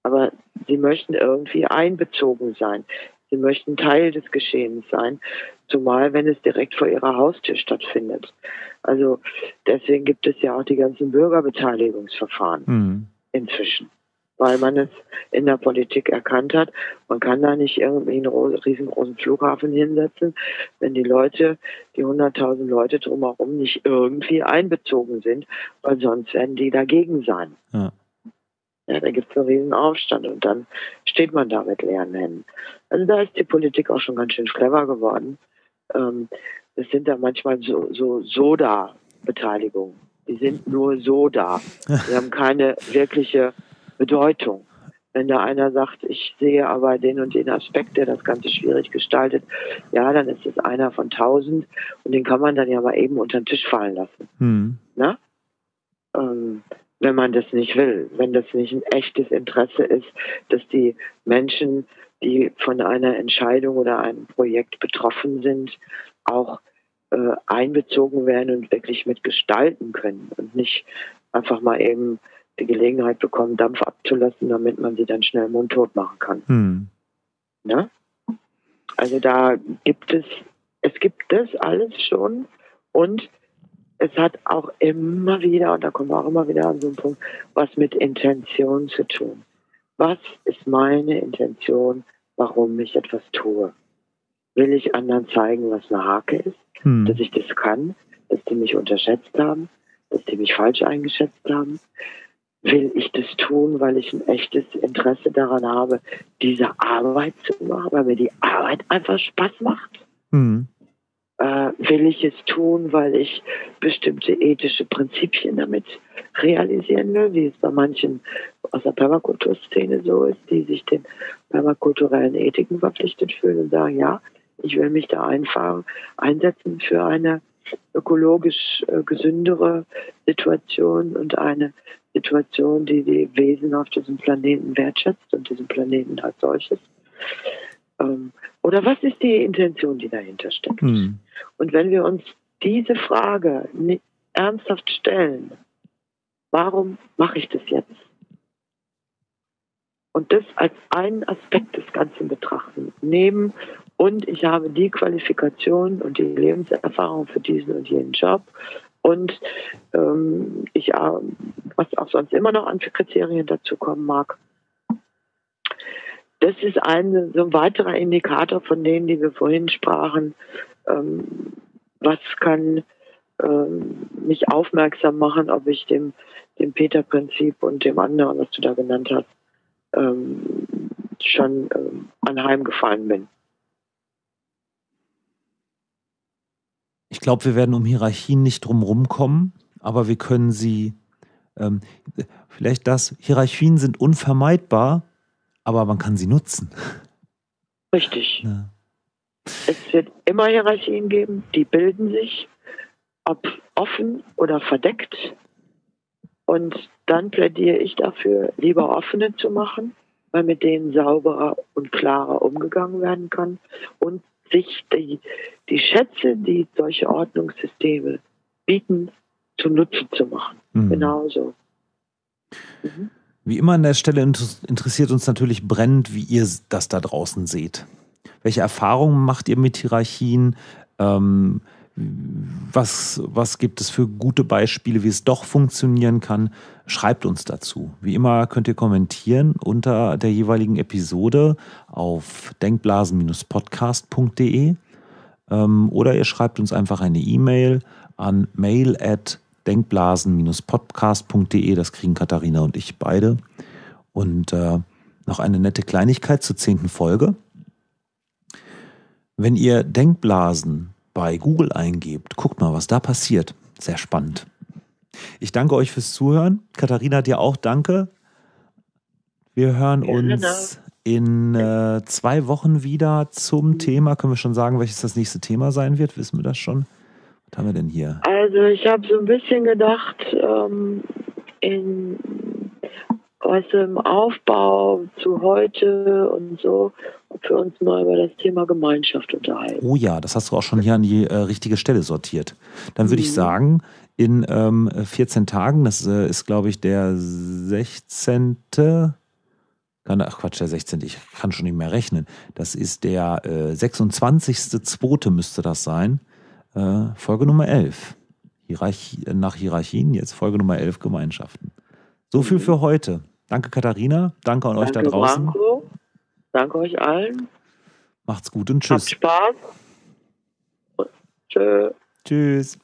Aber sie möchten irgendwie einbezogen sein. Sie möchten Teil des Geschehens sein, zumal wenn es direkt vor ihrer Haustür stattfindet. Also deswegen gibt es ja auch die ganzen Bürgerbeteiligungsverfahren hm. inzwischen weil man es in der Politik erkannt hat. Man kann da nicht irgendwie einen riesengroßen Flughafen hinsetzen, wenn die Leute, die 100.000 Leute drumherum nicht irgendwie einbezogen sind, weil sonst werden die dagegen sein. Ja. Ja, da gibt es einen riesen Aufstand und dann steht man da mit leeren Händen. Also da ist die Politik auch schon ganz schön clever geworden. Ähm, es sind da manchmal so, so Soda-Beteiligungen. Die sind nur so da. Die haben keine wirkliche Bedeutung. Wenn da einer sagt, ich sehe aber den und den Aspekt, der das Ganze schwierig gestaltet, ja, dann ist es einer von tausend und den kann man dann ja mal eben unter den Tisch fallen lassen. Hm. Na? Ähm, wenn man das nicht will, wenn das nicht ein echtes Interesse ist, dass die Menschen, die von einer Entscheidung oder einem Projekt betroffen sind, auch äh, einbezogen werden und wirklich mitgestalten können und nicht einfach mal eben die Gelegenheit bekommen, Dampf abzulassen, damit man sie dann schnell mundtot machen kann. Hm. Ne? Also da gibt es, es gibt das alles schon und es hat auch immer wieder, und da kommen wir auch immer wieder an so einen Punkt, was mit Intention zu tun. Was ist meine Intention, warum ich etwas tue? Will ich anderen zeigen, was eine Hake ist? Hm. Dass ich das kann? Dass die mich unterschätzt haben? Dass die mich falsch eingeschätzt haben? Will ich das tun, weil ich ein echtes Interesse daran habe, diese Arbeit zu machen, weil mir die Arbeit einfach Spaß macht? Mhm. Äh, will ich es tun, weil ich bestimmte ethische Prinzipien damit realisieren will, wie es bei manchen aus der Permakulturszene so ist, die sich den permakulturellen Ethiken verpflichtet fühlen und sagen, ja, ich will mich da einfahren, einsetzen für eine ökologisch äh, gesündere Situation und eine Situation, die die Wesen auf diesem Planeten wertschätzt und diesen Planeten als solches. Ähm, oder was ist die Intention, die dahinter steckt? Hm. Und wenn wir uns diese Frage ernsthaft stellen, warum mache ich das jetzt? Und das als einen Aspekt des Ganzen betrachten. Nehmen und ich habe die Qualifikation und die Lebenserfahrung für diesen und jenen Job und ähm, ich, äh, was auch sonst immer noch an Kriterien dazu kommen mag. Das ist ein, so ein weiterer Indikator von denen, die wir vorhin sprachen. Ähm, was kann ähm, mich aufmerksam machen, ob ich dem, dem Peter-Prinzip und dem anderen, was du da genannt hast, ähm, schon ähm, anheimgefallen bin. Ich glaube, wir werden um Hierarchien nicht drum kommen, aber wir können sie, ähm, vielleicht das, Hierarchien sind unvermeidbar, aber man kann sie nutzen. Richtig. Ja. Es wird immer Hierarchien geben, die bilden sich, ob offen oder verdeckt. Und dann plädiere ich dafür, lieber offene zu machen, weil mit denen sauberer und klarer umgegangen werden kann und sich die, die Schätze, die solche Ordnungssysteme bieten, zunutze zu machen. Mhm. Genauso. Mhm. Wie immer an der Stelle interessiert uns natürlich brennend, wie ihr das da draußen seht. Welche Erfahrungen macht ihr mit Hierarchien? Ähm, was, was gibt es für gute Beispiele, wie es doch funktionieren kann? Schreibt uns dazu. Wie immer könnt ihr kommentieren unter der jeweiligen Episode auf denkblasen-podcast.de ähm, oder ihr schreibt uns einfach eine E-Mail an mail at denkblasen-podcast.de. Das kriegen Katharina und ich beide. Und äh, noch eine nette Kleinigkeit zur zehnten Folge. Wenn ihr Denkblasen bei Google eingebt, guckt mal, was da passiert. Sehr spannend. Ich danke euch fürs Zuhören. Katharina, dir auch danke. Wir hören uns in äh, zwei Wochen wieder zum Thema. Können wir schon sagen, welches das nächste Thema sein wird? Wissen wir das schon? Was haben wir denn hier? Also ich habe so ein bisschen gedacht, ähm, in was im Aufbau zu heute und so, wir uns mal über das Thema Gemeinschaft unterhalten. Oh ja, das hast du auch schon hier an die äh, richtige Stelle sortiert. Dann würde mhm. ich sagen, in ähm, 14 Tagen, das äh, ist glaube ich der 16. Ach Quatsch, der 16. Ich kann schon nicht mehr rechnen. Das ist der äh, 26.2. müsste das sein. Äh, Folge Nummer 11. Hierarchie, nach Hierarchien, jetzt Folge Nummer 11 Gemeinschaften. So viel für heute. Danke Katharina, danke an danke, euch da draußen. Branko. Danke euch allen. Macht's gut und tschüss. Habt Spaß. Tschö. Tschüss.